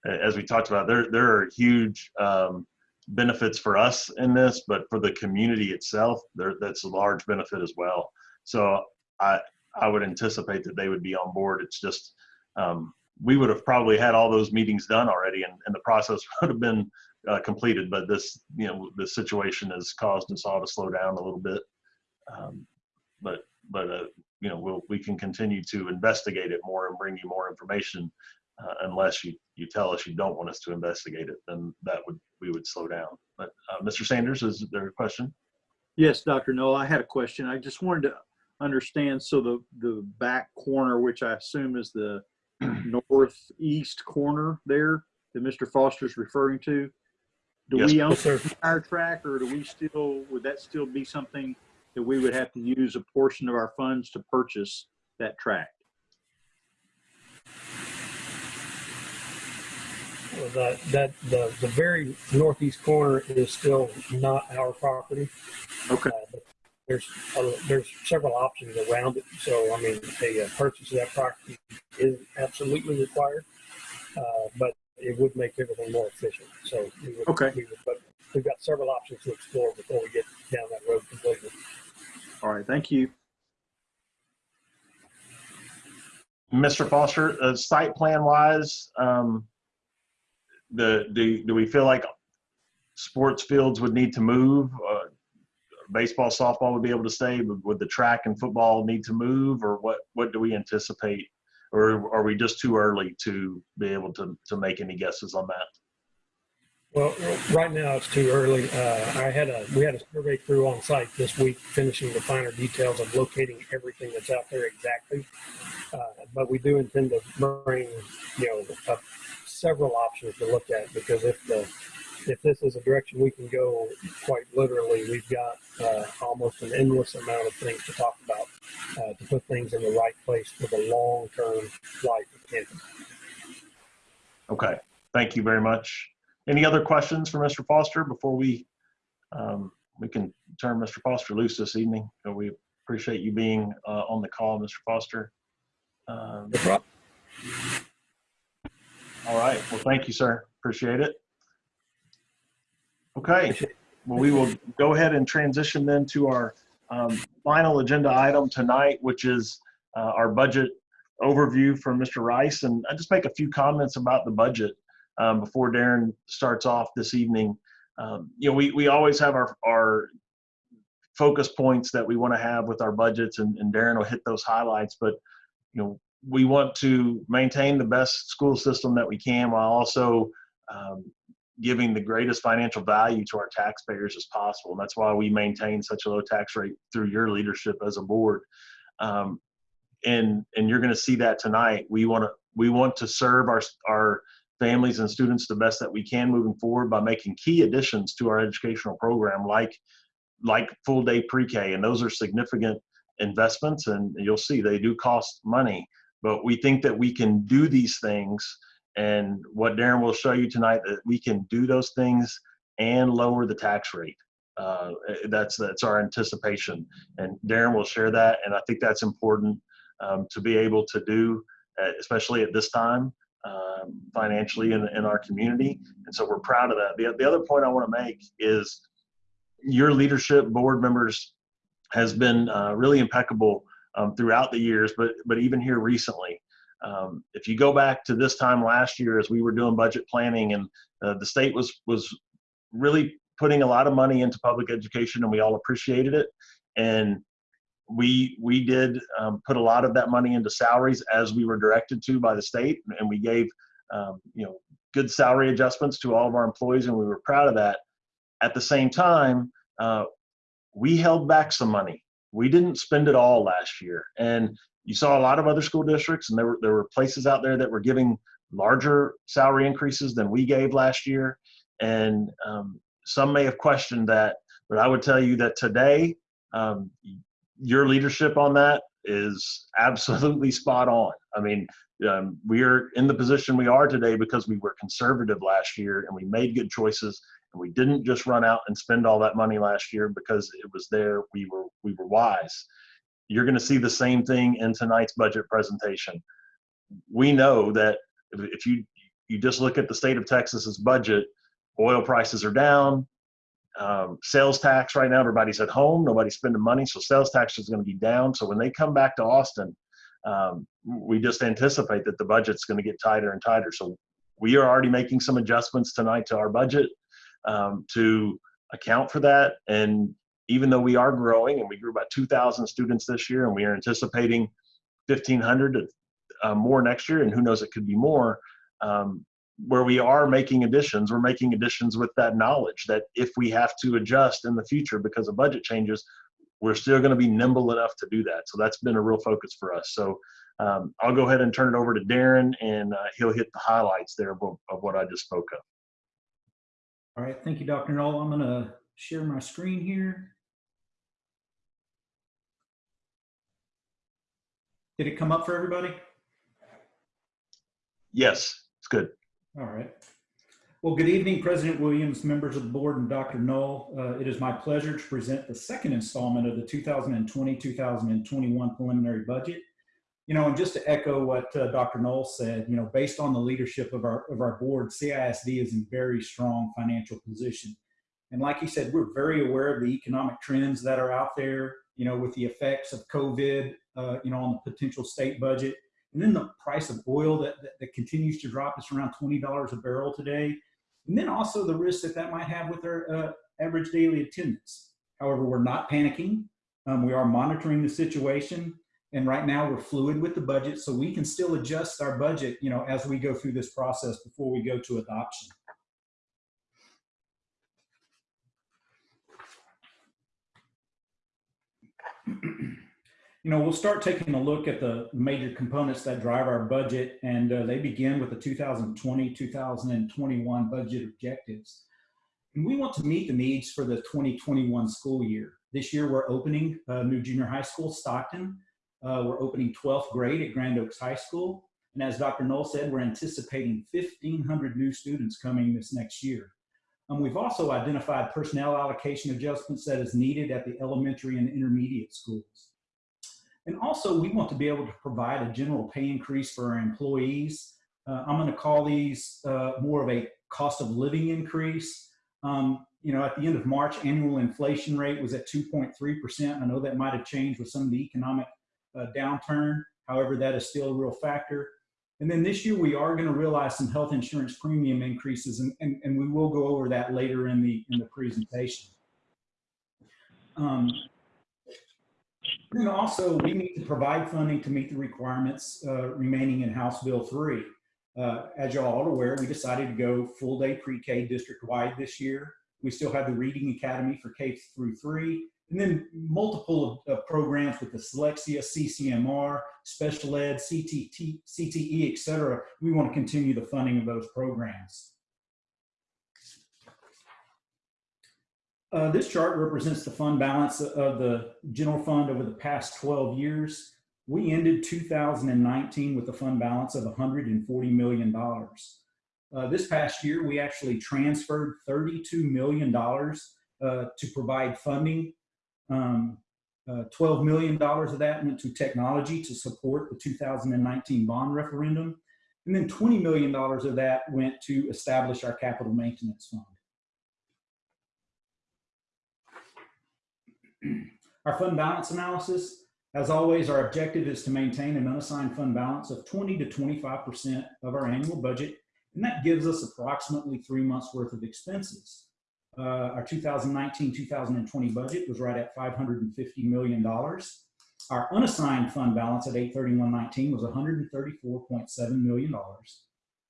S1: uh, as we talked about, there there are huge um, benefits for us in this, but for the community itself, there that's a large benefit as well. So I I would anticipate that they would be on board. It's just um, we would have probably had all those meetings done already, and, and the process would have been uh, completed. But this you know the situation has caused us all to slow down a little bit. Um, but but uh, you know we'll, we can continue to investigate it more and bring you more information uh, unless you you tell us you don't want us to investigate it then that would we would slow down but uh, mr sanders is there a question
S5: Yes, Dr. Null, I had a question. I just wanted to understand, so the, the back corner, which I assume is the northeast corner there that Mr. Foster's referring to? Do
S1: Yes,
S5: we own
S8: Yes, sir.
S5: our track or do we still, would that still be something that we would have to use a portion of our funds to purchase that track?
S8: Well, That, that, the, the very northeast corner is still not our property.
S5: Okay.
S8: Uh, but There's, uh, there's several options around it. So, I mean, a purchase of that property is absolutely required. Uh, but it would make everything more efficient. So we would,
S5: Okay.
S8: we would, but we've got several options to explore before we get down that road completely.
S5: All right, thank you.
S1: Mr. Foster, uh, site plan wise, um, the, do, do we feel like sports fields would need to move? Uh, baseball, softball would be able to stay, but would the track and football need to move or what, what do we anticipate? Or are we just too early to be able to, to make any guesses on that?
S8: Well, right now it's too early. Uh, I had a, we had a survey crew on site this week finishing the finer details of locating everything that's out there exactly. Uh, but we do intend to bring, you know, several options to look at because if the, if this is a direction we can go, quite literally, we've got uh, almost an endless amount of things to talk about uh, to put things in the right place for the long-term life of campus.
S1: Okay, thank you very much. Any other questions for Mr. Foster before we, um, we can turn Mr. Foster loose this evening? So we appreciate you being, uh, on the call, Mr. Foster. Um,
S8: No
S1: all right, well, thank you, sir. Appreciate it. Okay, well, we will go ahead and transition then to our, um, final agenda item tonight, which is, uh, our budget overview from Mr. Rice. And I just make a few comments about the budget um, before Darren starts off this evening. Um, you know, we, we always have our, our focus points that we want to have with our budgets, and, and Darren will hit those highlights. But, you know, we want to maintain the best school system that we can while also um, giving the greatest financial value to our taxpayers as possible. And that's why we maintain such a low tax rate through your leadership as a board. Um, and and you're going to see that tonight. We want to we want to serve our our families and students the best that we can moving forward by making key additions to our educational program, like like full day pre-K, and those are significant investments. And you'll see they do cost money, but we think that we can do these things. And what Darren will show you tonight that we can do those things and lower the tax rate. Uh, that's that's our anticipation, and Darren will share that. And I think that's important um, to be able to do, uh, especially at this time um, financially in, in our community. And so we're proud of that. The, the other point I want to make is your leadership, board members, has been uh, really impeccable um, throughout the years, but but even here recently. Um, if you go back to this time last year, as we were doing budget planning, and uh, the state was was really putting a lot of money into public education, and we all appreciated it. And we we did um, put a lot of that money into salaries as we were directed to by the state, and we gave um, you know good salary adjustments to all of our employees, and we were proud of that. At the same time, uh, we held back some money. We didn't spend it all last year, and you saw a lot of other school districts, and there were there were places out there that were giving larger salary increases than we gave last year, and um, some may have questioned that, but I would tell you that today. Um, your leadership on that is absolutely spot on. I mean, um, we are in the position we are today because we were conservative last year and we made good choices and we didn't just run out and spend all that money last year because it was there. We were we were wise. You're going to see the same thing in tonight's budget presentation. We know that if you you just look at the state of Texas's budget, oil prices are down, um, sales tax right now everybody's at home nobody's spending money so sales tax is going to be down. So when they come back to austin um, we just anticipate that the budget's going to get tighter and tighter. So we are already making some adjustments tonight to our budget um, to account for that. And even though we are growing and we grew about 2000 students this year and we are anticipating 1500 uh, more next year and who knows it could be more um, where we are making additions, we're making additions with that knowledge that if we have to adjust in the future because of budget changes, we're still going to be nimble enough to do that. So that's been a real focus for us. So Um, I'll go ahead and turn it over to Darren and uh, he'll hit the highlights there of, of what I just spoke of.
S7: All right, thank you, Dr. Null. I'm gonna share my screen here. Did it come up for everybody?
S1: Yes, it's good.
S7: All right. Well, good evening, President Williams, members of the board, and Dr. Null. Uh, It is my pleasure to present the second installment of the 2020-2021 preliminary budget. You know, and just to echo what uh, Dr. Null said, you know, based on the leadership of our, of our board, CISD is in very strong financial position. And like he said, we're very aware of the economic trends that are out there, you know, with the effects of COVID, uh, you know, on the potential state budget. And then the price of oil that, that, that continues to drop. It's around $20 a barrel today. And then also the risk that that might have with our uh, average daily attendance. However, we're not panicking. Um, we are monitoring the situation. And right now we're fluid with the budget, so we can still adjust our budget, you know, as we go through this process before we go to adoption. you know, we'll start taking a look at the major components that drive our budget, and uh, they begin with the 2020 2021 budget objectives. And we want to meet the needs for the 2021 school year. This year, we're opening a new junior high school, Stockton. Uh, we're opening 12th grade at Grand Oaks High School. And as Dr. Null said, we're anticipating 1,500 new students coming this next year. Um, we've also identified personnel allocation adjustments that is needed at the elementary and intermediate schools. And also, we want to be able to provide a general pay increase for our employees. Uh, I'm going to call these uh, more of a cost of living increase. Um, you know, at the end of March, annual inflation rate was at 2.3%. I know that might have changed with some of the economic uh, downturn. However, that is still a real factor. And then this year, we are going to realize some health insurance premium increases, and, and, and we will go over that later in the, in the presentation. Um, and also, we need to provide funding to meet the requirements uh, remaining in House Bill 3. Uh, as y'all are aware, we decided to go full day pre-K district-wide this year. We still have the Reading Academy for K through 3, and then multiple programs with dyslexia, CCMR, special ed, CTT, CTE, et cetera. We want to continue the funding of those programs. Uh, this chart represents the fund balance of the general fund over the past 12 years. We ended 2019 with a fund balance of $140 million. Uh, this past year, we actually transferred $32 million uh, to provide funding. Um, uh, $12 million of that went to technology to support the 2019 bond referendum. And then $20 million of that went to establish our capital maintenance fund. Our fund balance analysis, as always, our objective is to maintain an unassigned fund balance of 20 to 25% of our annual budget, and that gives us approximately three months worth of expenses. Uh, our 2019-2020 budget was right at $550 million. Our unassigned fund balance at 831.19 was $134.7 million,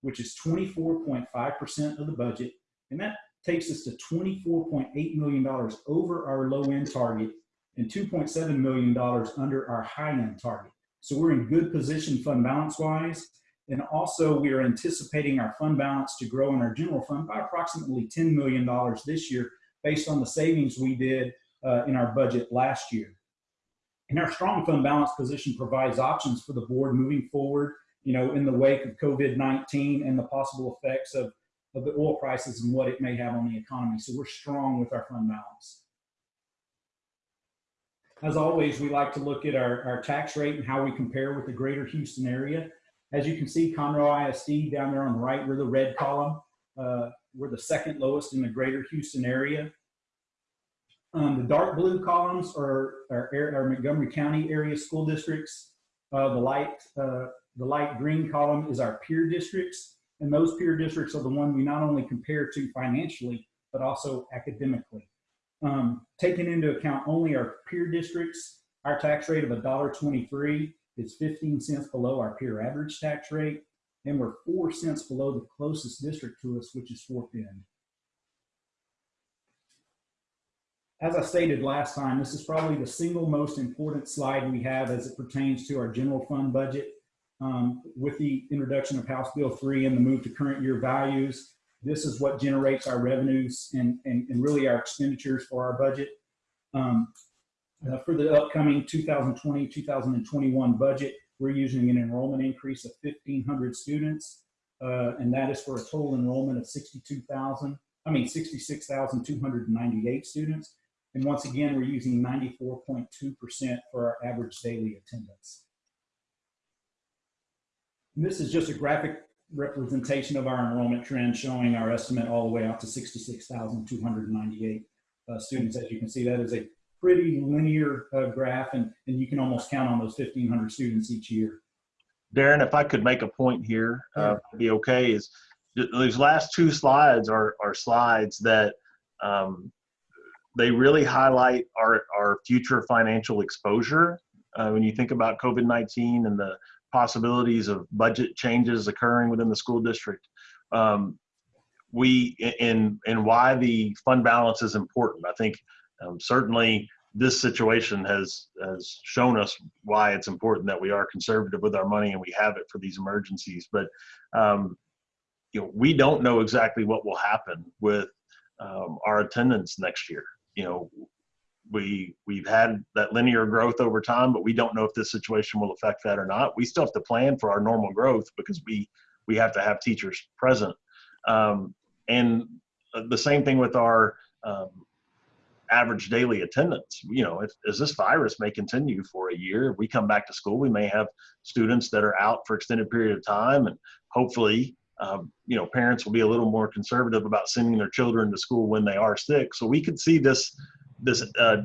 S7: which is 24.5% of the budget, and that takes us to $24.8 million over our low end target and $2.7 million under our high end target. So we're in good position fund balance wise. And also we are anticipating our fund balance to grow in our general fund by approximately $10 million this year based on the savings we did uh, in our budget last year. And our strong fund balance position provides options for the board moving forward, you know, in the wake of COVID-19 and the possible effects of of the oil prices and what it may have on the economy. So we're strong with our fund balance. As always, we like to look at our, our tax rate and how we compare with the greater Houston area. As you can see, Conroe ISD down there on the right, we're the red column. Uh, we're the second lowest in the greater Houston area. Um, the dark blue columns are our, Montgomery County area school districts. Uh, the light uh, the light green column is our peer districts. And those peer districts are the one we not only compare to financially, but also academically. Um, taking into account only our peer districts, our tax rate of $1.23 is 15 cents below our peer average tax rate, and we're four cents below the closest district to us, which is Fort Bend. as I stated last time, this is probably the single most important slide we have as it pertains to our general fund budget. Um, with the introduction of House Bill 3 and the move to current year values, this is what generates our revenues and, and, and really our expenditures for our budget. Um, uh, for the upcoming 2020 2021 budget, we're using an enrollment increase of 1,500 students, uh, and that is for a total enrollment of 62,000. I mean, 66,298 students. And once again, we're using 94.2% for our average daily attendance. And this is just a graphic representation of our enrollment trend showing our estimate all the way out to 66,298 uh, students. As you can see, that is a pretty linear uh, graph, and, and you can almost count on those 1,500 students each year.
S1: Darren, if I could make a point here, uh, be okay, is these last two slides are, are slides that um, they really highlight our, our future financial exposure. Uh, when you think about COVID-19 and the possibilities of budget changes occurring within the school district, um, we, and, and why the fund balance is important. I think um, certainly this situation has has shown us why it's important that we are conservative with our money and we have it for these emergencies. But um, you know, we don't know exactly what will happen with um, our attendance next year. You know, we we've had that linear growth over time, but we don't know if this situation will affect that or not. We still have to plan for our normal growth because we we have to have teachers present. Um, and the same thing with our um, average daily attendance. You know, if, as this virus may continue for a year, if we come back to school, we may have students that are out for extended period of time, and hopefully, um, you know, parents will be a little more conservative about sending their children to school when they are sick. So we could see this this uh,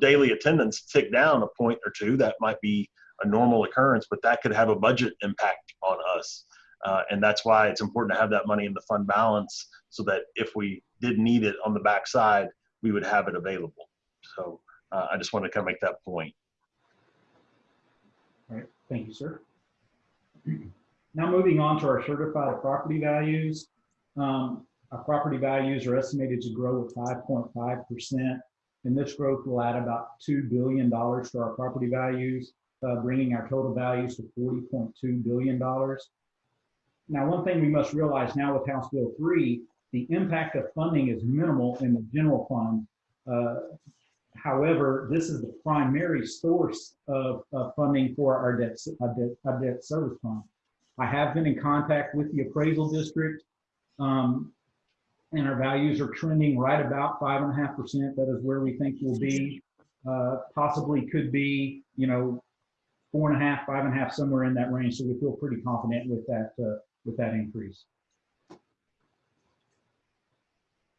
S1: daily attendance tick down a point or two. That might be a normal occurrence, but that could have a budget impact on us. Uh, and that's why it's important to have that money in the fund balance so that if we did need it on the backside, we would have it available. So uh, I just want to kind of make that point.
S7: All right, thank you, sir. Now moving on to our certified property values. Um, our property values are estimated to grow at 5.5%, and this growth will add about $2 billion to our property values, uh, bringing our total values to $40.2 billion. Now, one thing we must realize now with House Bill 3, the impact of funding is minimal in the general fund. Uh, however, this is the primary source of, of funding for our debt, our debt, our debt service fund. I have been in contact with the appraisal district, um, and our values are trending right about five and a half percent. That is where we think we'll be. Uh, possibly could be, you know, four and a half, five and a half, somewhere in that range. So we feel pretty confident with that, uh, with that increase.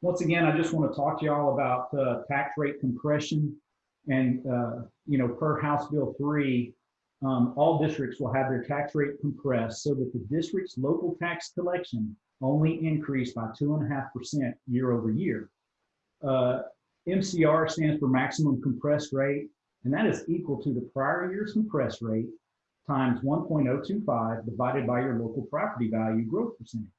S7: Once again, I just want to talk to y'all about uh, tax rate compression. And, uh, you know, per House Bill 3, um, all districts will have their tax rate compressed so that the district's local tax collection only increased by 2.5% year over year. Uh, MCR stands for maximum compressed rate, and that is equal to the prior year's compressed rate times 1.025 divided by your local property value growth percentage.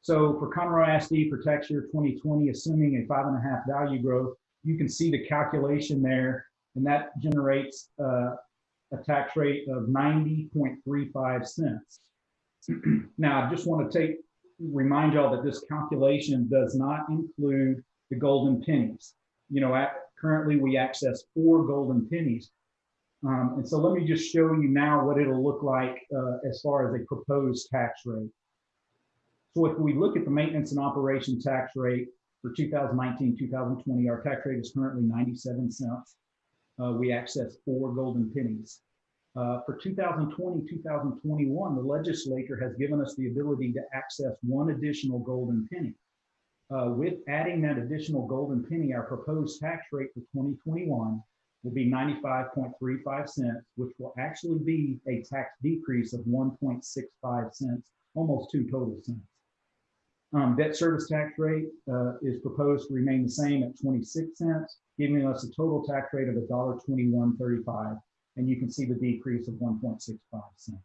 S7: So for Conroe SD for tax year 2020, assuming a five and a half value growth, you can see the calculation there, and that generates uh, a tax rate of 90.35 cents. now, I just want to take remind y'all that this calculation does not include the golden pennies. You know, at, currently we access four golden pennies. Um, and so let me just show you now what it'll look like uh, as far as a proposed tax rate. So if we look at the maintenance and operation tax rate for 2019, 2020, our tax rate is currently 97 cents. Uh, we access four golden pennies. Uh, for 2020, 2021, the legislature has given us the ability to access one additional golden penny. Uh, with adding that additional golden penny, our proposed tax rate for 2021 will be 95.35 cents, which will actually be a tax decrease of 1.65 cents, almost two total cents. Um, debt service tax rate uh, is proposed to remain the same at 26 cents, giving us a total tax rate of $1.2135. And you can see the decrease of 1.65 cents.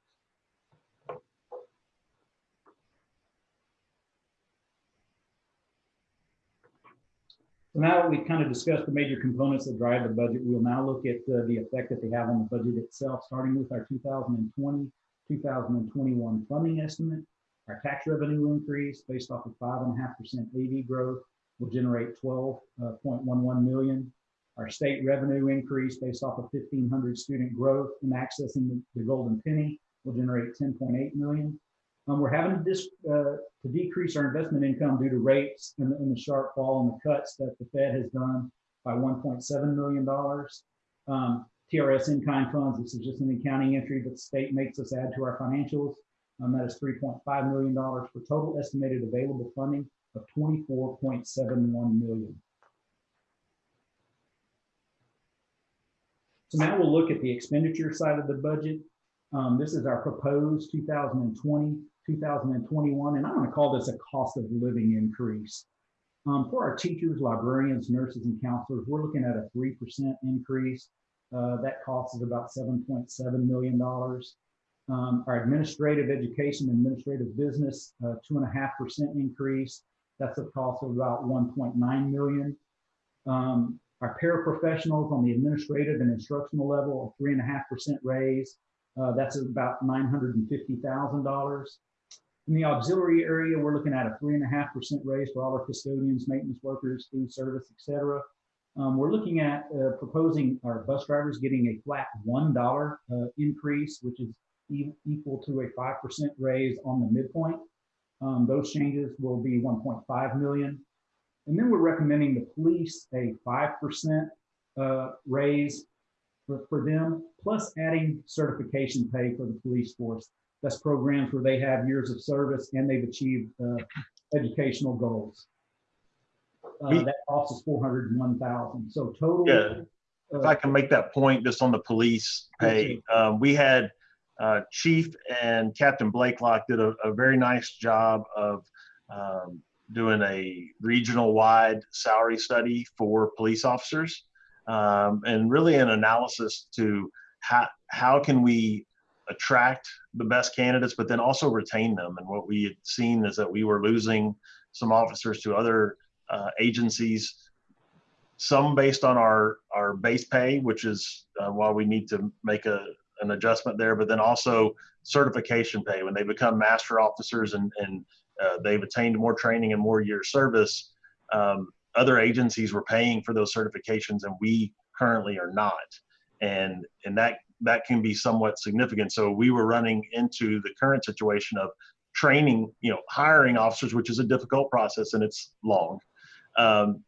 S7: So now that we've kind of discussed the major components that drive the budget, we'll now look at uh, the effect that they have on the budget itself, starting with our 2020, 2021 funding estimate. Our tax revenue increase based off of five and a half percent AV growth will generate 12.11 million. Our state revenue increase based off of 1,500 student growth and accessing the- the golden penny will generate 10.8 million. Um, we're having to uh, to decrease our investment income due to rates and, the- and the sharp fall and the cuts that the Fed has done by $1.7 million. Um, TRS in-kind funds, this is just an accounting entry that the state makes us add to our financials. Um, that is $3.5 million for total estimated available funding of 24.71 million. So now we'll look at the expenditure side of the budget. Um, this is our proposed 2020, 2021, and I'm to call this a cost of living increase. Um, for our teachers, librarians, nurses, and counselors, we're looking at a 3% increase. Uh, that cost is about $7.7 million. Um, our administrative education, administrative business, uh, two and a half percent increase. That's a cost of about 1.9 million. Um, our paraprofessionals on the administrative and instructional level, a three and a half percent raise. Uh, that's about nine hundred and fifty thousand dollars. In the auxiliary area, we're looking at a three and a half percent raise for all our custodians, maintenance workers, food service, et cetera. Um, we're looking at uh, proposing our bus drivers getting a flat one dollar uh, increase, which is e- equal to a five percent raise on the midpoint. Um, those changes will be 1.5 million. And then we're recommending the police a 5% uh, raise for, for them, plus adding certification pay for the police force. That's programs where they have years of service and they've achieved uh, educational goals. Uh, that cost us 401,000. So total.
S1: Yeah. If
S7: uh,
S1: I can make that point just on the police pay, um, we had uh, Chief and Captain Blakelock did a, a very nice job of um, doing a regional wide salary study for police officers um, and really an analysis to how, how can we attract the best candidates, but then also retain them. And what we had seen is that we were losing some officers to other uh, agencies some based on our our base pay, which is uh, why we need to make a an adjustment there, but then also certification pay when they become master officers and and uh, they've attained more training and more years service. Um, other agencies were paying for those certifications, and we currently are not, and and that that can be somewhat significant. So we were running into the current situation of training, you know, hiring officers, which is a difficult process and it's long. Um,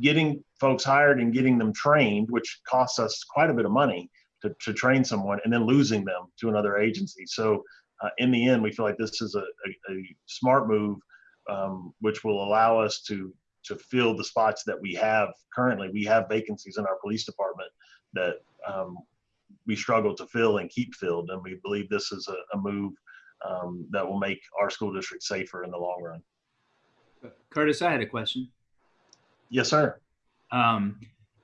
S1: getting folks hired and getting them trained, which costs us quite a bit of money to, to train someone, and then losing them to another agency. So uh, in the end, we feel like this is a, a, a smart move, um, which will allow us to to fill the spots that we have currently. We have vacancies in our police department that um, we struggle to fill and keep filled, and we believe this is a, a move um, that will make our school district safer in the long run.
S4: Curtis, I had a question.
S1: Yes, sir.
S4: Um,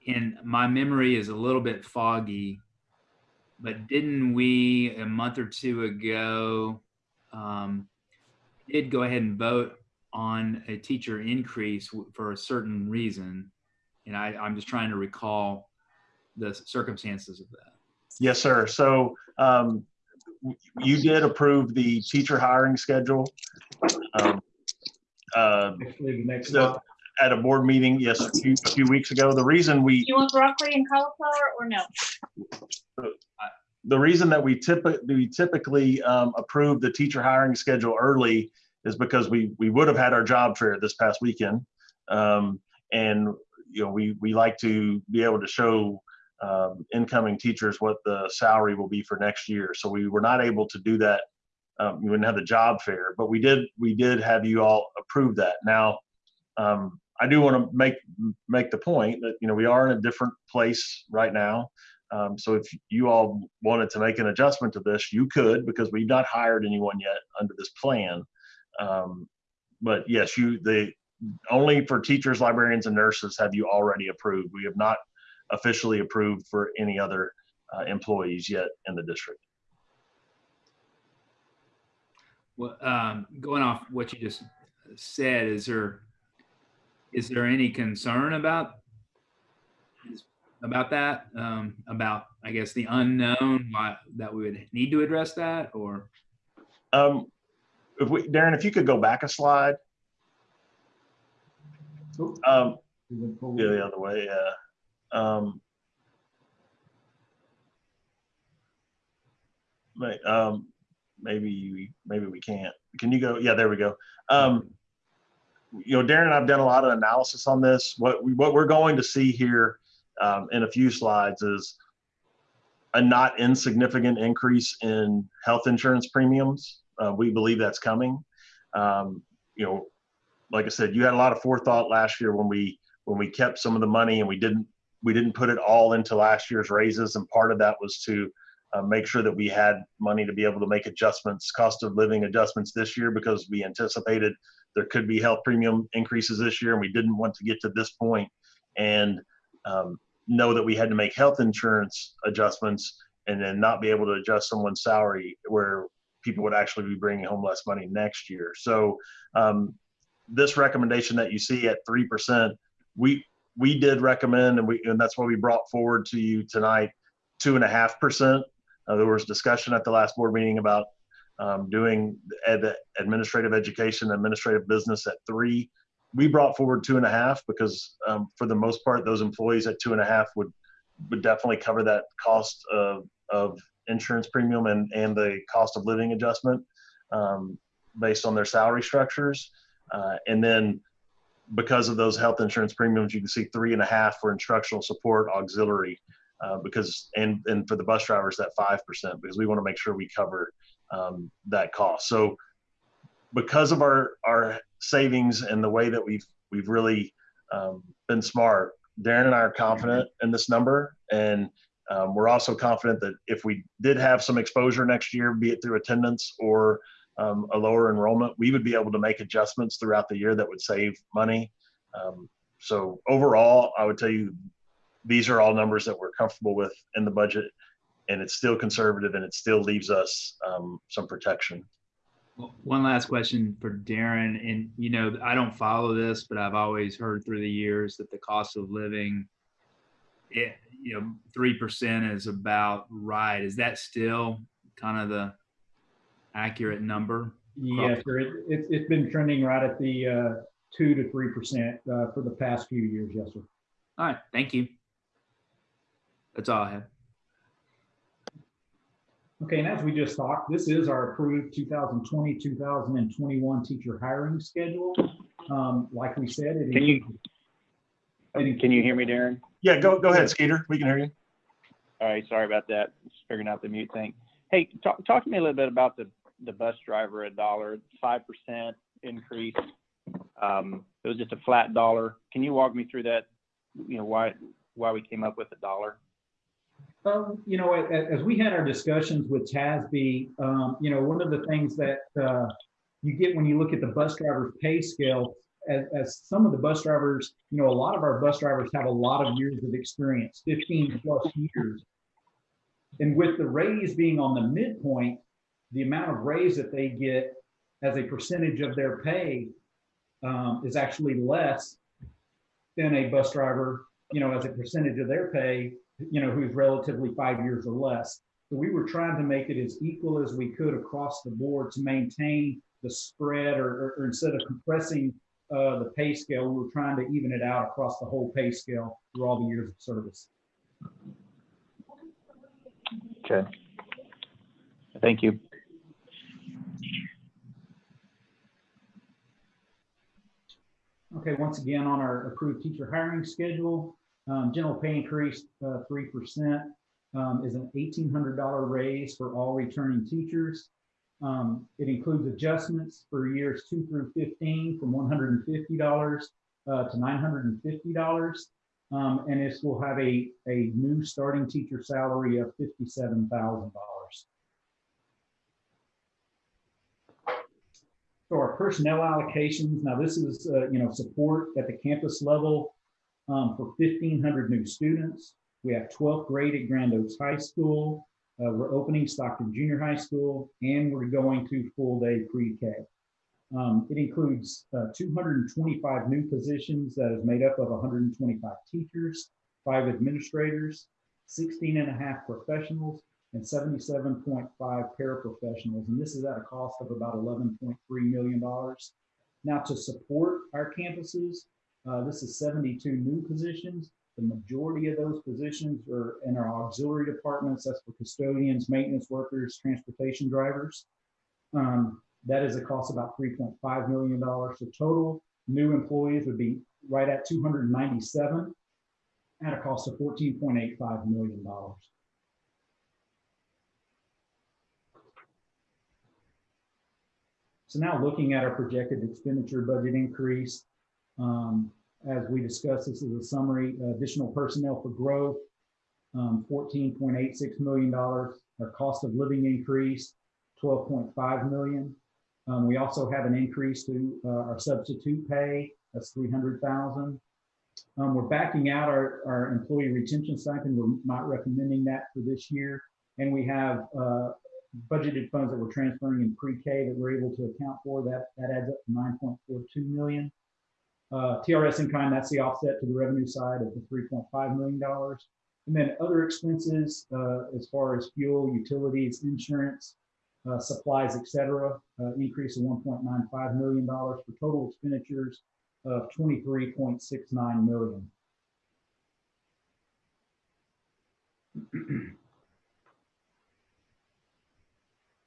S4: and my memory is a little bit foggy, but didn't we a month or two ago um, did go ahead and vote on a teacher increase w- for a certain reason? And I, I'm just trying to recall the circumstances of that.
S1: Yes, sir. So um, you did approve the teacher hiring schedule um, uh,
S7: Actually, the next
S1: So-
S7: slide.
S1: At a board meeting, yes, a few, a few weeks ago. The reason we,
S2: You want broccoli and cauliflower or no?
S1: the reason that we typically, we typically um, approve the teacher hiring schedule early is because we, we would have had our job fair this past weekend. Um, and, you know, we, we like to be able to show um, incoming teachers what the salary will be for next year. So we were not able to do that. Um, we wouldn't have the job fair, but we did, we did have you all approve that. Now, um, I do want to make, make the point that, you know, we are in a different place right now. Um, so if you all wanted to make an adjustment to this, you could, because we've not hired anyone yet under this plan. Um, but yes, you, the, only for teachers, librarians and nurses have you already approved. We have not officially approved for any other uh, employees yet in the district.
S4: Well, um, going off what you just said, is there, is there any concern about about that? Um, about I guess the unknown, why that we would need to address that, or
S1: Um, if we, Darren, if you could go back a slide, um, the other way, yeah. Um, um, maybe, maybe we can't. Can you go? Yeah, there we go. Um, you know, Darren and I've done a lot of analysis on this. What we, what we're going to see here, um, in a few slides is a not insignificant increase in health insurance premiums. Uh, we believe that's coming. Um, you know, like I said, you had a lot of forethought last year when we, when we kept some of the money and we didn't, we didn't put it all into last year's raises. And part of that was to uh, make sure that we had money to be able to make adjustments, cost of living adjustments this year because we anticipated there could be health premium increases this year and we didn't want to get to this point and um, know that we had to make health insurance adjustments and then not be able to adjust someone's salary where people would actually be bringing home less money next year. So um, this recommendation that you see at three percent, we we did recommend, and we and that's why we brought forward to you tonight two and a half percent. There was discussion at the last board meeting about um, doing ed, administrative education, administrative business at three. We brought forward two and a half because um, for the most part, those employees at two and a half would would definitely cover that cost of of insurance premium and and the cost of living adjustment um, based on their salary structures. Uh, and then because of those health insurance premiums, you can see three and a half for instructional support auxiliary uh, because and and for the bus drivers that five percent because we want to make sure we cover um, that cost. So because of our our savings and the way that we've we've really um, been smart, Darren and I are confident in this number, and um, we're also confident that if we did have some exposure next year, be it through attendance or um, a lower enrollment, we would be able to make adjustments throughout the year that would save money. Um, so overall, I would tell you, these are all numbers that we're comfortable with in the budget, and it's still conservative, and it still leaves us um, some protection.
S4: One last question for Darren, and you know, I don't follow this, but I've always heard through the years that the cost of living, it, you know, three percent is about right. Is that still kind of the accurate number?
S7: Yes, sir. It, it, it's been trending right at the, uh, two to 3%, uh, for the past few years. Yes, sir.
S4: All right, thank you. That's all I have.
S7: Okay, and as we just talked, this is our approved 2020, 2021 teacher hiring schedule. Um, like we said, it.
S10: Can you-
S7: it
S10: Can you hear me, Darren?
S1: Yeah, go go ahead, Skeeter. We can hear you.
S10: All right, sorry about that. Just figuring out the mute thing. Hey, talk, talk to me a little bit about the, the bus driver, a dollar, five percent increase. Um, it was just a flat dollar. Can you walk me through that? You know, why, why we came up with a dollar?
S7: Um, you know, as, we had our discussions with TASB, um, you know, one of the things that, uh, you get when you look at the bus driver's pay scale, as, as some of the bus drivers, you know, a lot of our bus drivers have a lot of years of experience, fifteen plus years. And with the raise being on the midpoint, the amount of raise that they get as a percentage of their pay, um, is actually less than a bus driver, you know, as a percentage of their pay you know, who's relatively five years or less. So we were trying to make it as equal as we could across the board to maintain the spread or, or, or instead of compressing uh, the pay scale, we were trying to even it out across the whole pay scale through all the years of service.
S10: Okay. Thank you.
S7: Okay, once again, on our approved teacher hiring schedule, um, general pay increase, uh, three percent, um, is an eighteen hundred dollar raise for all returning teachers. Um, it includes adjustments for years two through fifteen from one hundred and fifty dollars, uh, to nine hundred and fifty dollars. Um, and this will have a, a new starting teacher salary of fifty-seven thousand dollars. So our personnel allocations, now this is, uh, you know, support at the campus level um, for 1,500 new students. We have 12th grade at Grand Oaks High School. Uh, we're opening Stockton Junior High School, and we're going to full day pre-K. Um, it includes uh, 225 new positions that is made up of 125 teachers, five administrators, 16 and a half professionals, and 77.5 paraprofessionals. And this is at a cost of about $11.3 million. Now, to support our campuses, uh, this is 72 new positions. The majority of those positions are in our auxiliary departments. That's for custodians, maintenance workers, transportation drivers. Um, that is a cost of about $3.5 million. So total new employees would be right at 297 at a cost of $14.85 million. So now looking at our projected expenditure budget increase, um, as we discussed, this is a summary, additional personnel for growth, um, $14.86 million. Our cost of living increase, 12.5 million. Um, we also have an increase to uh, our substitute pay, that's 300,000. Um, we're backing out our, our employee retention stipend. We're not recommending that for this year. And we have uh, budgeted funds that we're transferring in pre-K that we're able to account for. That, that adds up to 9.42 million. Uh, TRS in kind, that's the offset to the revenue side of the $3.5 million. And then other expenses, uh, as far as fuel, utilities, insurance, uh, supplies, et cetera, uh, increase of $1.95 million for total expenditures of 23.69 million.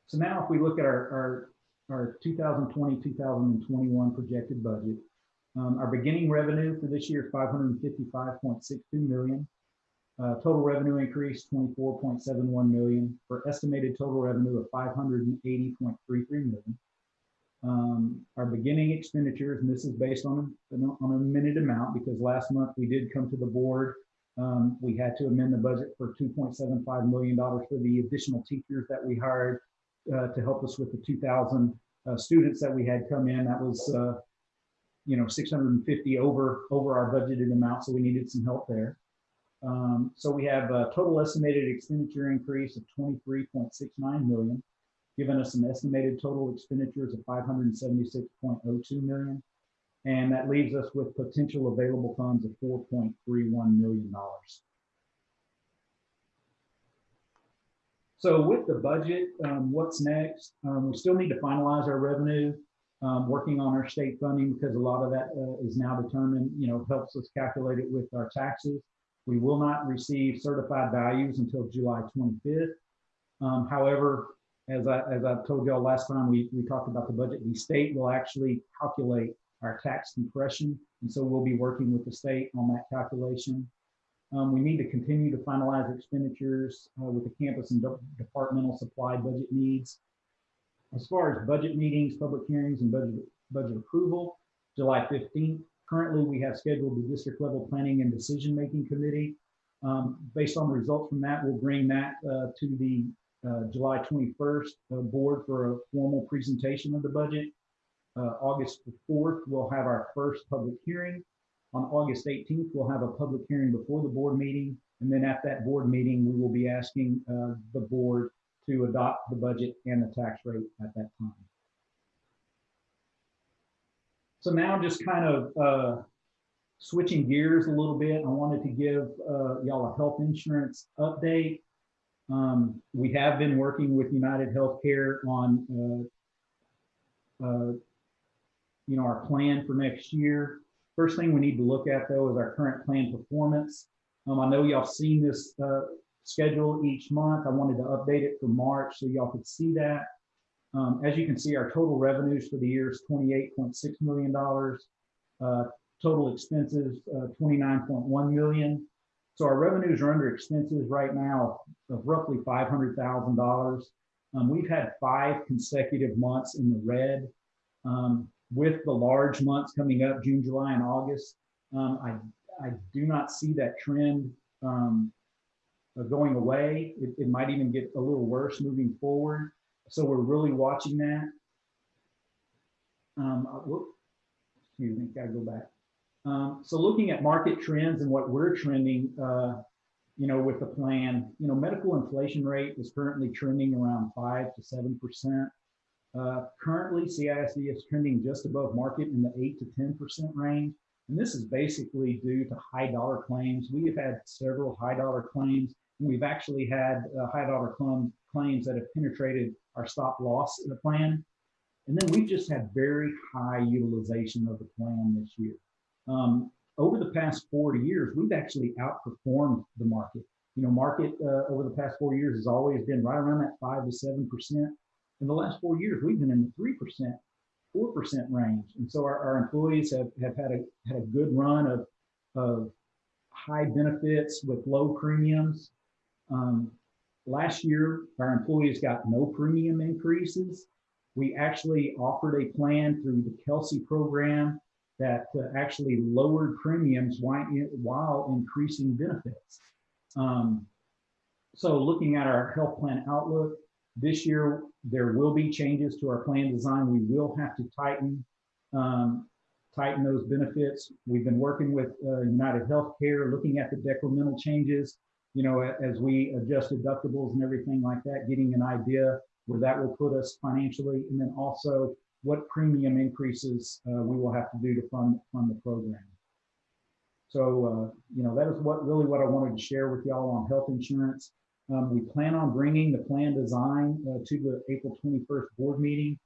S7: So now if we look at our, our, our 2020, 2021 projected budget, um, our beginning revenue for this year is 555.62 million. Uh, total revenue increase 24.71 million for estimated total revenue of 580.33 million. Um, our beginning expenditures, and this is based on, on a minute amount because last month we did come to the board. Um, we had to amend the budget for $2.75 million for the additional teachers that we hired uh, to help us with the 2,000 uh, students that we had come in. That was, uh, you know, 650 over over our budgeted amount, so we needed some help there. Um, so we have a total estimated expenditure increase of 23.69 million, giving us an estimated total expenditures of 576.02 million. And that leaves us with potential available funds of $4.31 million. So with the budget, um, what's next? Um, we still need to finalize our revenue, um, working on our state funding because a lot of that uh, is now determined, you know, helps us calculate it with our taxes. We will not receive certified values until July 25th. Um, however, as I as I told y'all last time we, we talked about the budget, the state will actually calculate our tax compression. And so we'll be working with the state on that calculation. Um, we need to continue to finalize expenditures uh, with the campus and de departmental supply budget needs. As far as budget meetings, public hearings, and budget, budget approval, July 15th, currently we have scheduled the district level planning and decision making committee. Um, based on the results from that, we'll bring that uh, to the uh, July 21st uh, board for a formal presentation of the budget. Uh, August 4th, we'll have our first public hearing. On August 18th, we'll have a public hearing before the board meeting. And then at that board meeting, we will be asking uh, the board to adopt the budget and the tax rate at that time. So now just kind of uh, switching gears a little bit, I wanted to give uh, y'all a health insurance update. Um, we have been working with United Healthcare on, uh, uh, you know, our plan for next year. First thing we need to look at though is our current plan performance. Um, I know y'all seen this uh, schedule each month. I wanted to update it for March so y'all could see that. Um, as you can see, our total revenues for the year is $28.6 million. Uh, total expenses, uh, 29.1 million. So our revenues are under expenses right now of roughly $500,000. Um, we've had five consecutive months in the red. Um, with the large months coming up, June, July, and August, um, I, I do not see that trend um, going away. It, it might even get a little worse moving forward. So we're really watching that. Um, uh, excuse me, gotta go back. Um, so looking at market trends and what we're trending, uh, you know, with the plan, you know, medical inflation rate is currently trending around five to seven percent. Uh, currently, CISD is trending just above market in the eight to 10% range. And this is basically due to high dollar claims. We have had several high dollar claims. We've actually had uh, high dollar claim, claims that have penetrated our stop loss in the plan. And then we've just had very high utilization of the plan this year. Um, over the past four years, we've actually outperformed the market. You know, market uh, over the past four years has always been right around that five to seven percent. In the last four years, we've been in the three percent, four percent range, and so our, our employees have, have had a had a good run of of high benefits with low premiums. Um, last year, our employees got no premium increases. We actually offered a plan through the Kelsey program that uh, actually lowered premiums while, increasing benefits. Um, so looking at our health plan outlook, this year there will be changes to our plan design. We will have to tighten um, tighten those benefits. We've been working with uh, United Healthcare, looking at the decremental changes. You know, as we adjust deductibles and everything like that, getting an idea where that will put us financially, and then also what premium increases uh, we will have to do to fund fund the program. So, uh, you know, that is what really what I wanted to share with y'all on health insurance. Um, we plan on bringing the plan design uh, to the April 21st board meeting.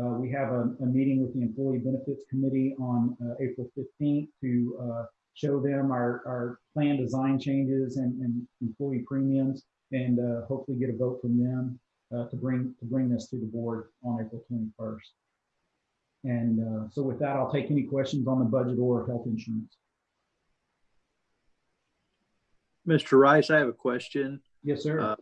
S7: Uh, we have a, a, meeting with the Employee Benefits Committee on uh, April 15th to uh, show them our, our plan design changes and, and employee premiums and hopefully get a vote from them to bring to bring this to the board on April 21st. And uh, so with that, I'll take any questions on the budget or health insurance.
S5: Mr. Rice, I have a question
S7: Yes, sir.
S5: uh,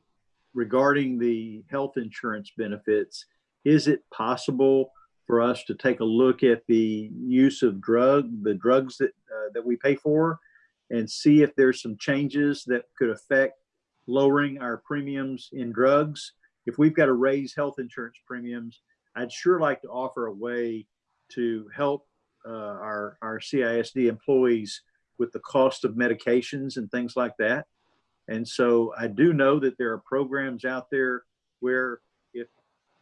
S5: regarding the health insurance benefits. Is it possible for us to take a look at the use of drug, the drugs that, uh, that we pay for and see if there's some changes that could affect lowering our premiums in drugs? If we've got to raise health insurance premiums, I'd sure like to offer a way to help uh, our, our CISD employees with the cost of medications and things like that. And so I do know that there are programs out there where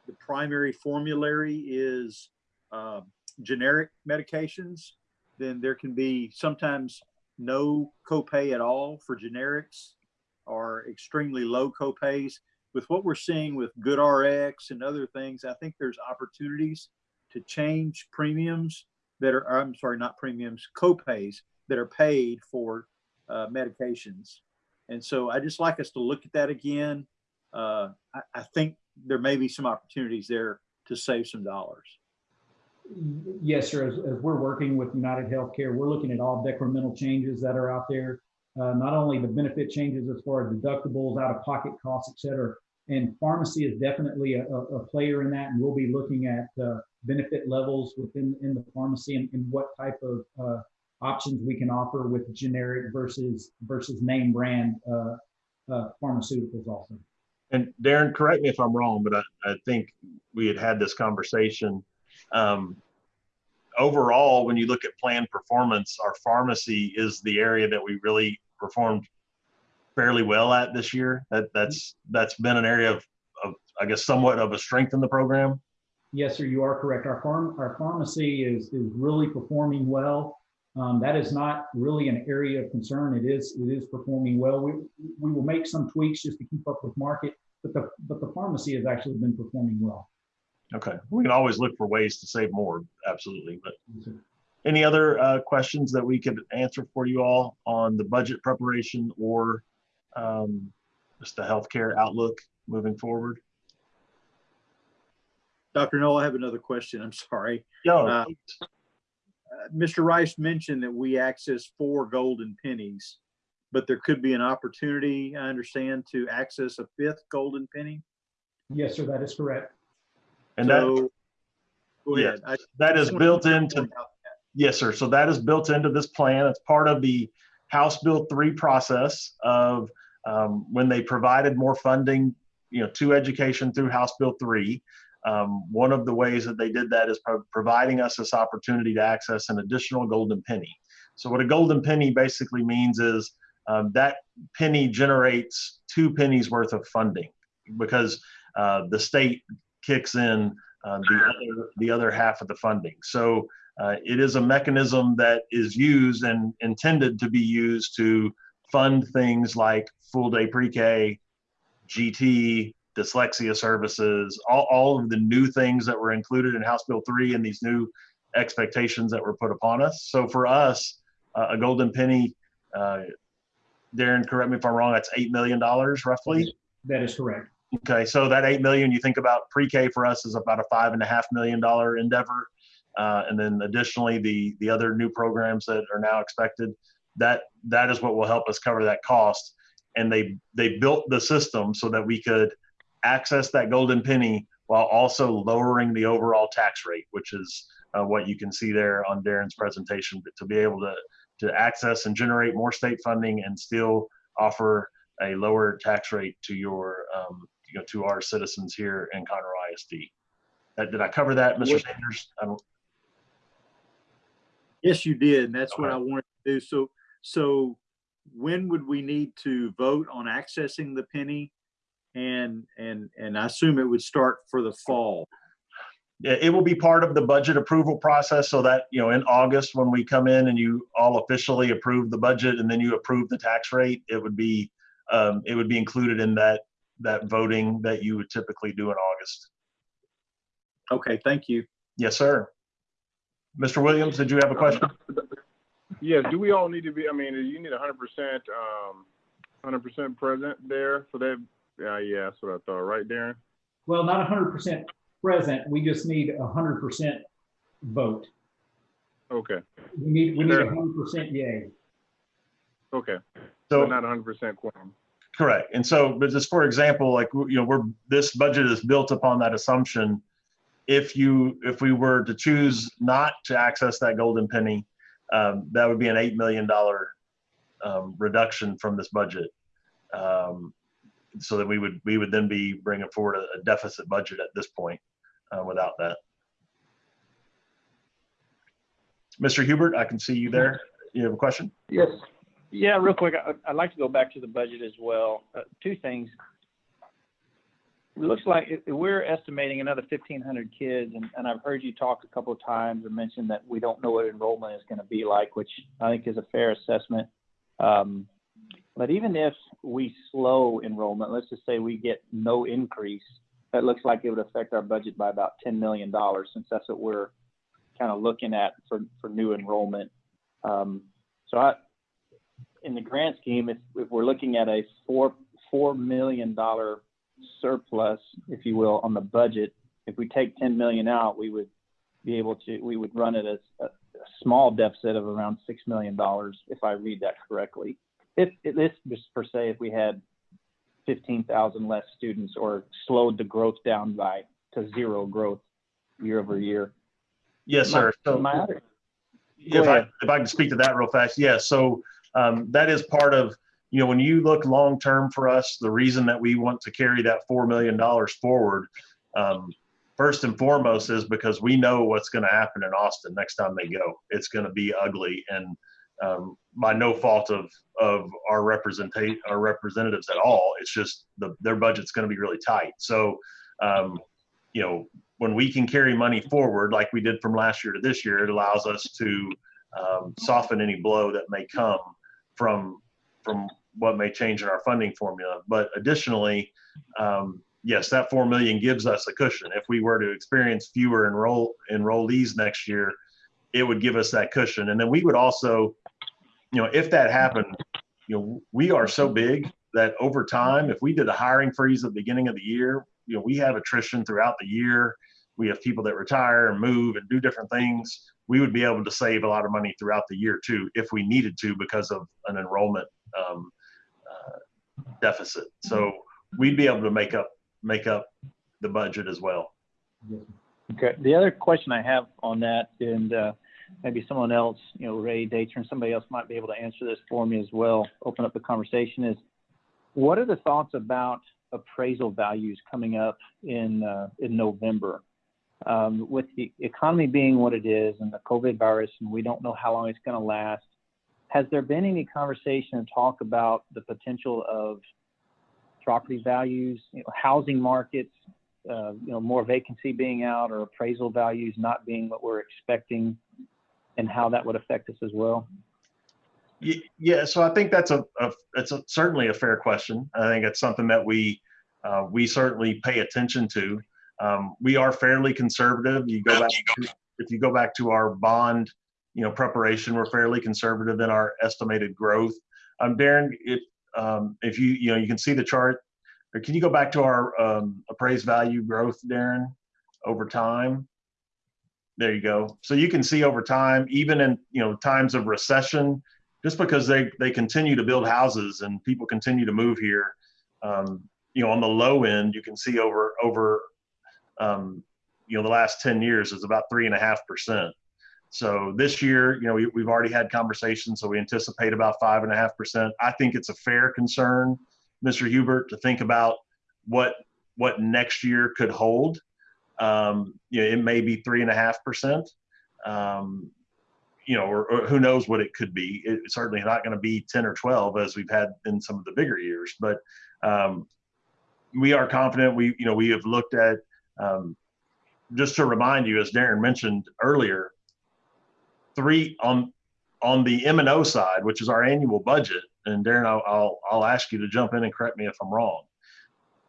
S5: the primary formulary is uh, generic medications, then there can be sometimes no copay at all for generics or extremely low copays. With what we're seeing with GoodRx and other things, I think there's opportunities to change premiums that are, I'm sorry, not premiums, copays that are paid for uh, medications. And so I just like us to look at that again. Uh, I, I think there may be some opportunities there to save some dollars.
S7: Yes, sir. As, as, we're working with United Healthcare, we're looking at all decremental changes that are out there. Uh, not only the benefit changes as far as deductibles, out-of-pocket costs, et cetera. And pharmacy is definitely a, a, player in that, and we'll be looking at uh, benefit levels within in the pharmacy and, and what type of uh, options we can offer with generic versus versus name brand uh, uh, pharmaceuticals also.
S1: And Darren, correct me if I'm wrong, but I, I think we had had this conversation. Um, overall, when you look at plan performance, our pharmacy is the area that we really performed fairly well at this year. That that's that's been an area of, of I guess somewhat of a strength in the program.
S7: Yes, sir, you are correct. Our farm our pharmacy is is really performing well. Um, that is not really an area of concern. It is it is performing well. We we will make some tweaks just to keep up with market, but the but the pharmacy has actually been performing well.
S1: Okay, we can always look for ways to save more, absolutely. But any other uh, questions that we could answer for you all on the budget preparation or um, just the healthcare outlook moving forward?
S5: Dr. Null, I have another question. I'm sorry.
S1: Yo,
S5: uh, Mr. Rice mentioned that we access four golden pennies, but there could be an opportunity, I understand, to access a fifth golden penny.
S7: Yes, sir, that is correct.
S1: And
S5: so,
S1: that,
S5: go
S1: yeah,
S5: ahead. I,
S1: that is built into,
S5: that.
S1: yes, sir. So that is built into this plan. It's part of the House Bill 3 process of um, when they provided more funding, you know, to education through House Bill 3. Um, one of the ways that they did that is pro providing us this opportunity to access an additional golden penny. So what a golden penny basically means is um, that penny generates two pennies worth of funding because uh, the state kicks in uh, the other the other half of the funding. So uh, it is a mechanism that is used and intended to be used to fund things like full day pre-K, GT, dyslexia services, all, all of the new things that were included in House Bill 3 and these new expectations that were put upon us. So for us, uh, a golden penny, uh, Darren, correct me if I'm wrong, that's $8 million roughly.
S7: That is correct.
S1: Okay, so that 8 million, you think about pre-K for us is about a five and a half million dollar endeavor. Uh, and then additionally, the, the other new programs that are now expected, that, that is what will help us cover that cost. And they, they built the system so that we could access that golden penny while also lowering the overall tax rate, which is uh, what you can see there on Darren's presentation, but to be able to, to access and generate more state funding and still offer a lower tax rate to your, um, you know, to our citizens here in Conroe ISD. Uh, did I cover that, Mr. Sanders? I don't,
S5: Yes, you did. And that's what I wanted to do. So, so when would we need to vote on accessing the penny? And, and, and I assume it would start for the fall.
S1: Yeah, it will be part of the budget approval process so that, you know, in August, when we come in and you all officially approve the budget and then you approve the tax rate, it would be, um, it would be included in that, that voting that you would typically do in August.
S5: Okay, thank you.
S1: Yes, sir. Mr. Williams, did you have a question?
S6: Yes, do we all need to be, I mean, you need hundred percent, um, hundred percent present there for that? Yeah, yeah, that's what I thought, right, Darren?
S7: Well, not hundred percent present. We just need a hundred percent vote.
S6: Okay,
S7: We need, we need
S6: Fair
S7: a hundred percent yay.
S6: okay,
S1: So
S6: so not hundred percent quorum.
S1: Correct. And so, but just for example, like, you know, we're, this budget is built upon that assumption. If you, if we were to choose not to access that golden penny, um, that would be an $8 million um, reduction from this budget. Um, so that we would, we would then be bringing forward a a deficit budget at this point uh, without that. Mr. Hubert, I can see you there. You have a question?
S10: Yes. Yeah, real quick, I- I'd like to go back to the budget as well. Uh, Two things. It looks like we're estimating another 1,500 kids, and and I've heard you talk a couple of times and mention that we don't know what enrollment is going to be like, which I think is a fair assessment. Um, But even if we slow enrollment, let's just say we get no increase, that looks like it would affect our budget by about $10 million, since that's what we're kind of looking at for for new enrollment. Um, So I, in the grant scheme, if, if we're looking at a four, four million dollar surplus, if you will, on the budget, if we take ten million out, we would be able to, we would run it as a, a small deficit of around six million dollars, if I read that correctly. If, this just per se, if we had fifteen thousand less students or slowed the growth down by to zero growth year over year.
S1: Yes, sir. So-
S10: My other,
S1: If I, if I can speak to that real fast, yeah, so um, that is part of, you know, when you look long-term for us, the reason that we want to carry that $4 million forward, um, first and foremost is because we know what's going to happen in Austin next time they go. It's going to be ugly and um, by no fault of, of our representate, our representatives at all. It's just the, their budget's going to be really tight. So, um, you know, when we can carry money forward like we did from last year to this year, it allows us to um, soften any blow that may come from from what may change in our funding formula. But additionally, um, yes, that four million gives us a cushion. If we were to experience fewer enroll enrollees next year, it would give us that cushion. And then we would also, you know, if that happened, you know, we are so big that over time, if we did a hiring freeze at the beginning of the year, you know, we have attrition throughout the year. We have people that retire and move and do different things. We would be able to save a lot of money throughout the year too, if we needed to, because of an enrollment um, uh, deficit. So we'd be able to make up make up the budget as well.
S10: Okay. The other question I have on that, and uh, maybe someone else, you know, Ray Dater, somebody else might be able to answer this for me as well. Open up the conversation is, what are the thoughts about appraisal values coming up in uh, in November? Um, with the economy being what it is and the COVID virus, and we don't know how long it's going to last, has there been any conversation and talk about the potential of property values, you know, housing markets uh, you know, more vacancy being out or appraisal values not being what we're expecting and how that would affect us as well?
S1: Yeah, so I think that's a, a it's a, certainly a fair question. I think it's something that we uh, we certainly pay attention to. Um, we are fairly conservative. You go back to, if you go back to our bond, you know, preparation, we're fairly conservative in our estimated growth. Um, Darren, if um, if you you know you can see the chart, or can you go back to our um, appraised value growth, Darren, over time? There you go. So you can see over time, even in you know times of recession, just because they they continue to build houses and people continue to move here um, you know on the low end you can see over over um, you know the last 10 years is about three and a half percent. So this year you know we, we've already had conversations so we anticipate about five and a half percent. I think it's a fair concern mr hubert to think about what what next year could hold um, you know it may be three and a half percent um, you know, or, or who knows what it could be. It's certainly not going to be 10 or 12 as we've had in some of the bigger years, but um, we are confident. We, you know, we have looked at, um, just to remind you, as Darren mentioned earlier, three on, on the M and O side, which is our annual budget. And Darren, I'll, I'll, I'll ask you to jump in and correct me if I'm wrong.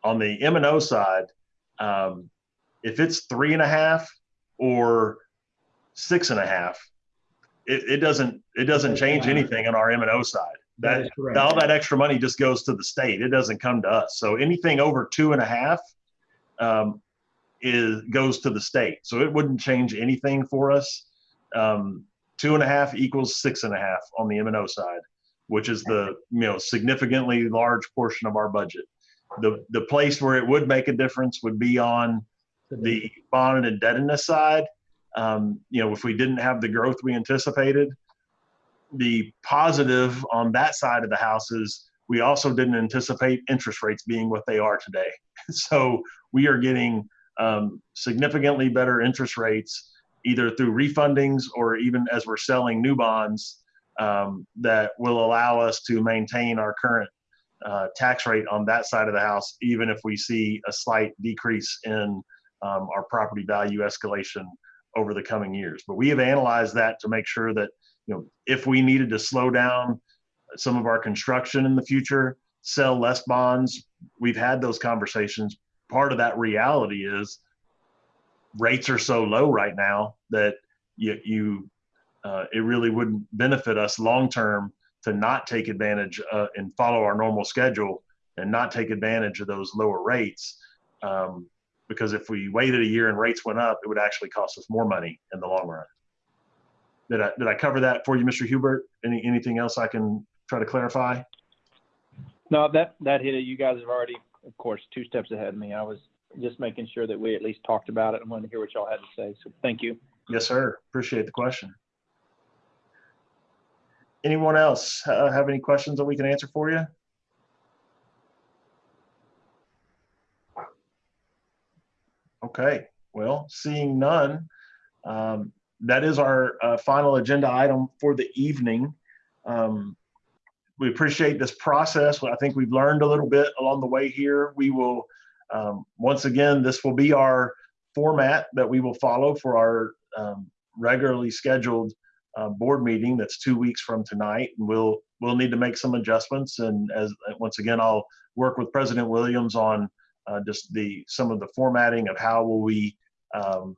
S1: On the M and O side, um, if it's three and a half or six and a half, it, it doesn't it doesn't change anything on our M and O side.
S7: That
S1: That all that extra money just goes to the state. It doesn't come to us. So anything over two and a half um, is goes to the state. So it wouldn't change anything for us. Um, two and a half equals six and a half on the M and O side, which is the you know significantly large portion of our budget. The the place where it would make a difference would be on the bond and indebtedness side. Um, you know, if we didn't have the growth we anticipated, the positive on that side of the house is we also didn't anticipate interest rates being what they are today. So we are getting um, significantly better interest rates either through refundings or even as we're selling new bonds um, that will allow us to maintain our current uh, tax rate on that side of the house, even if we see a slight decrease in um, our property value escalation over the coming years. But we have analyzed that to make sure that, you know, if we needed to slow down some of our construction in the future, sell less bonds, we've had those conversations. Part of that reality is rates are so low right now that you, you uh, it really wouldn't benefit us long term to not take advantage uh, and follow our normal schedule and not take advantage of those lower rates. Um, because if we waited a year and rates went up, it would actually cost us more money in the long run. Did I, did I cover that for you, Mr. Hubert? Any, anything else I can try to clarify?
S10: No, that, that hit it. You guys have already, of course, two steps ahead of me. I was just making sure that we at least talked about it and wanted to hear what y'all had to say. So thank you.
S1: Yes, sir. Appreciate the question. Anyone else uh, have any questions that we can answer for you? Okay, well, seeing none, um, that is our uh, final agenda item for the evening. Um, we appreciate this process. I think we've learned a little bit along the way here. We will, um, once again, this will be our format that we will follow for our um, regularly scheduled uh, board meeting that's two weeks from tonight. And we'll we'll need to make some adjustments. And as once again, I'll work with President Williams on uh, just the some of the formatting of how will we um,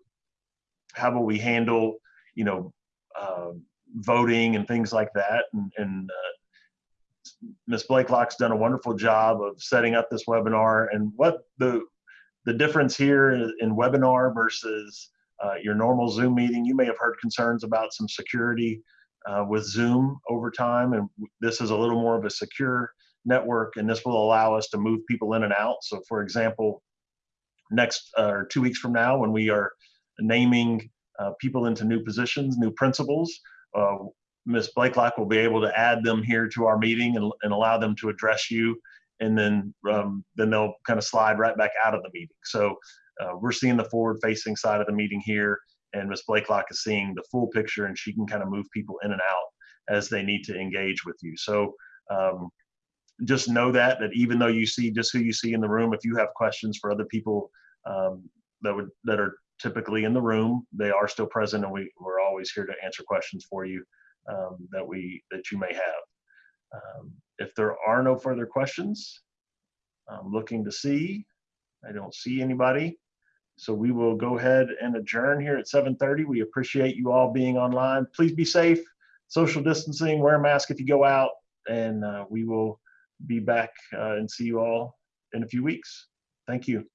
S1: how will we handle you know uh, voting and things like that. And, and uh, Ms. Blakelock's done a wonderful job of setting up this webinar. And what the the difference here in, in webinar versus uh, your normal Zoom meeting, you may have heard concerns about some security uh, with Zoom over time, and this is a little more of a secure network, and this will allow us to move people in and out. So, for example, next uh, or two weeks from now, when we are naming uh, people into new positions, new principals, uh, Ms. Blakelock will be able to add them here to our meeting and, and allow them to address you, and then um, then they'll kind of slide right back out of the meeting. So uh, we're seeing the forward-facing side of the meeting here, and Ms. Blakelock is seeing the full picture, and she can kind of move people in and out as they need to engage with you. So um, just know that that even though you see just who you see in the room, if you have questions for other people um, that would, that are typically in the room. They are still present and we, we're always here to answer questions for you um, that we, that you may have. Um, If there are no further questions, I'm looking to see, I don't see anybody. So we will go ahead and adjourn here at 7:30. We appreciate you all being online. Please be safe, social distancing, wear a mask if you go out, and uh, we will be back uh, and see you all in a few weeks. Thank you.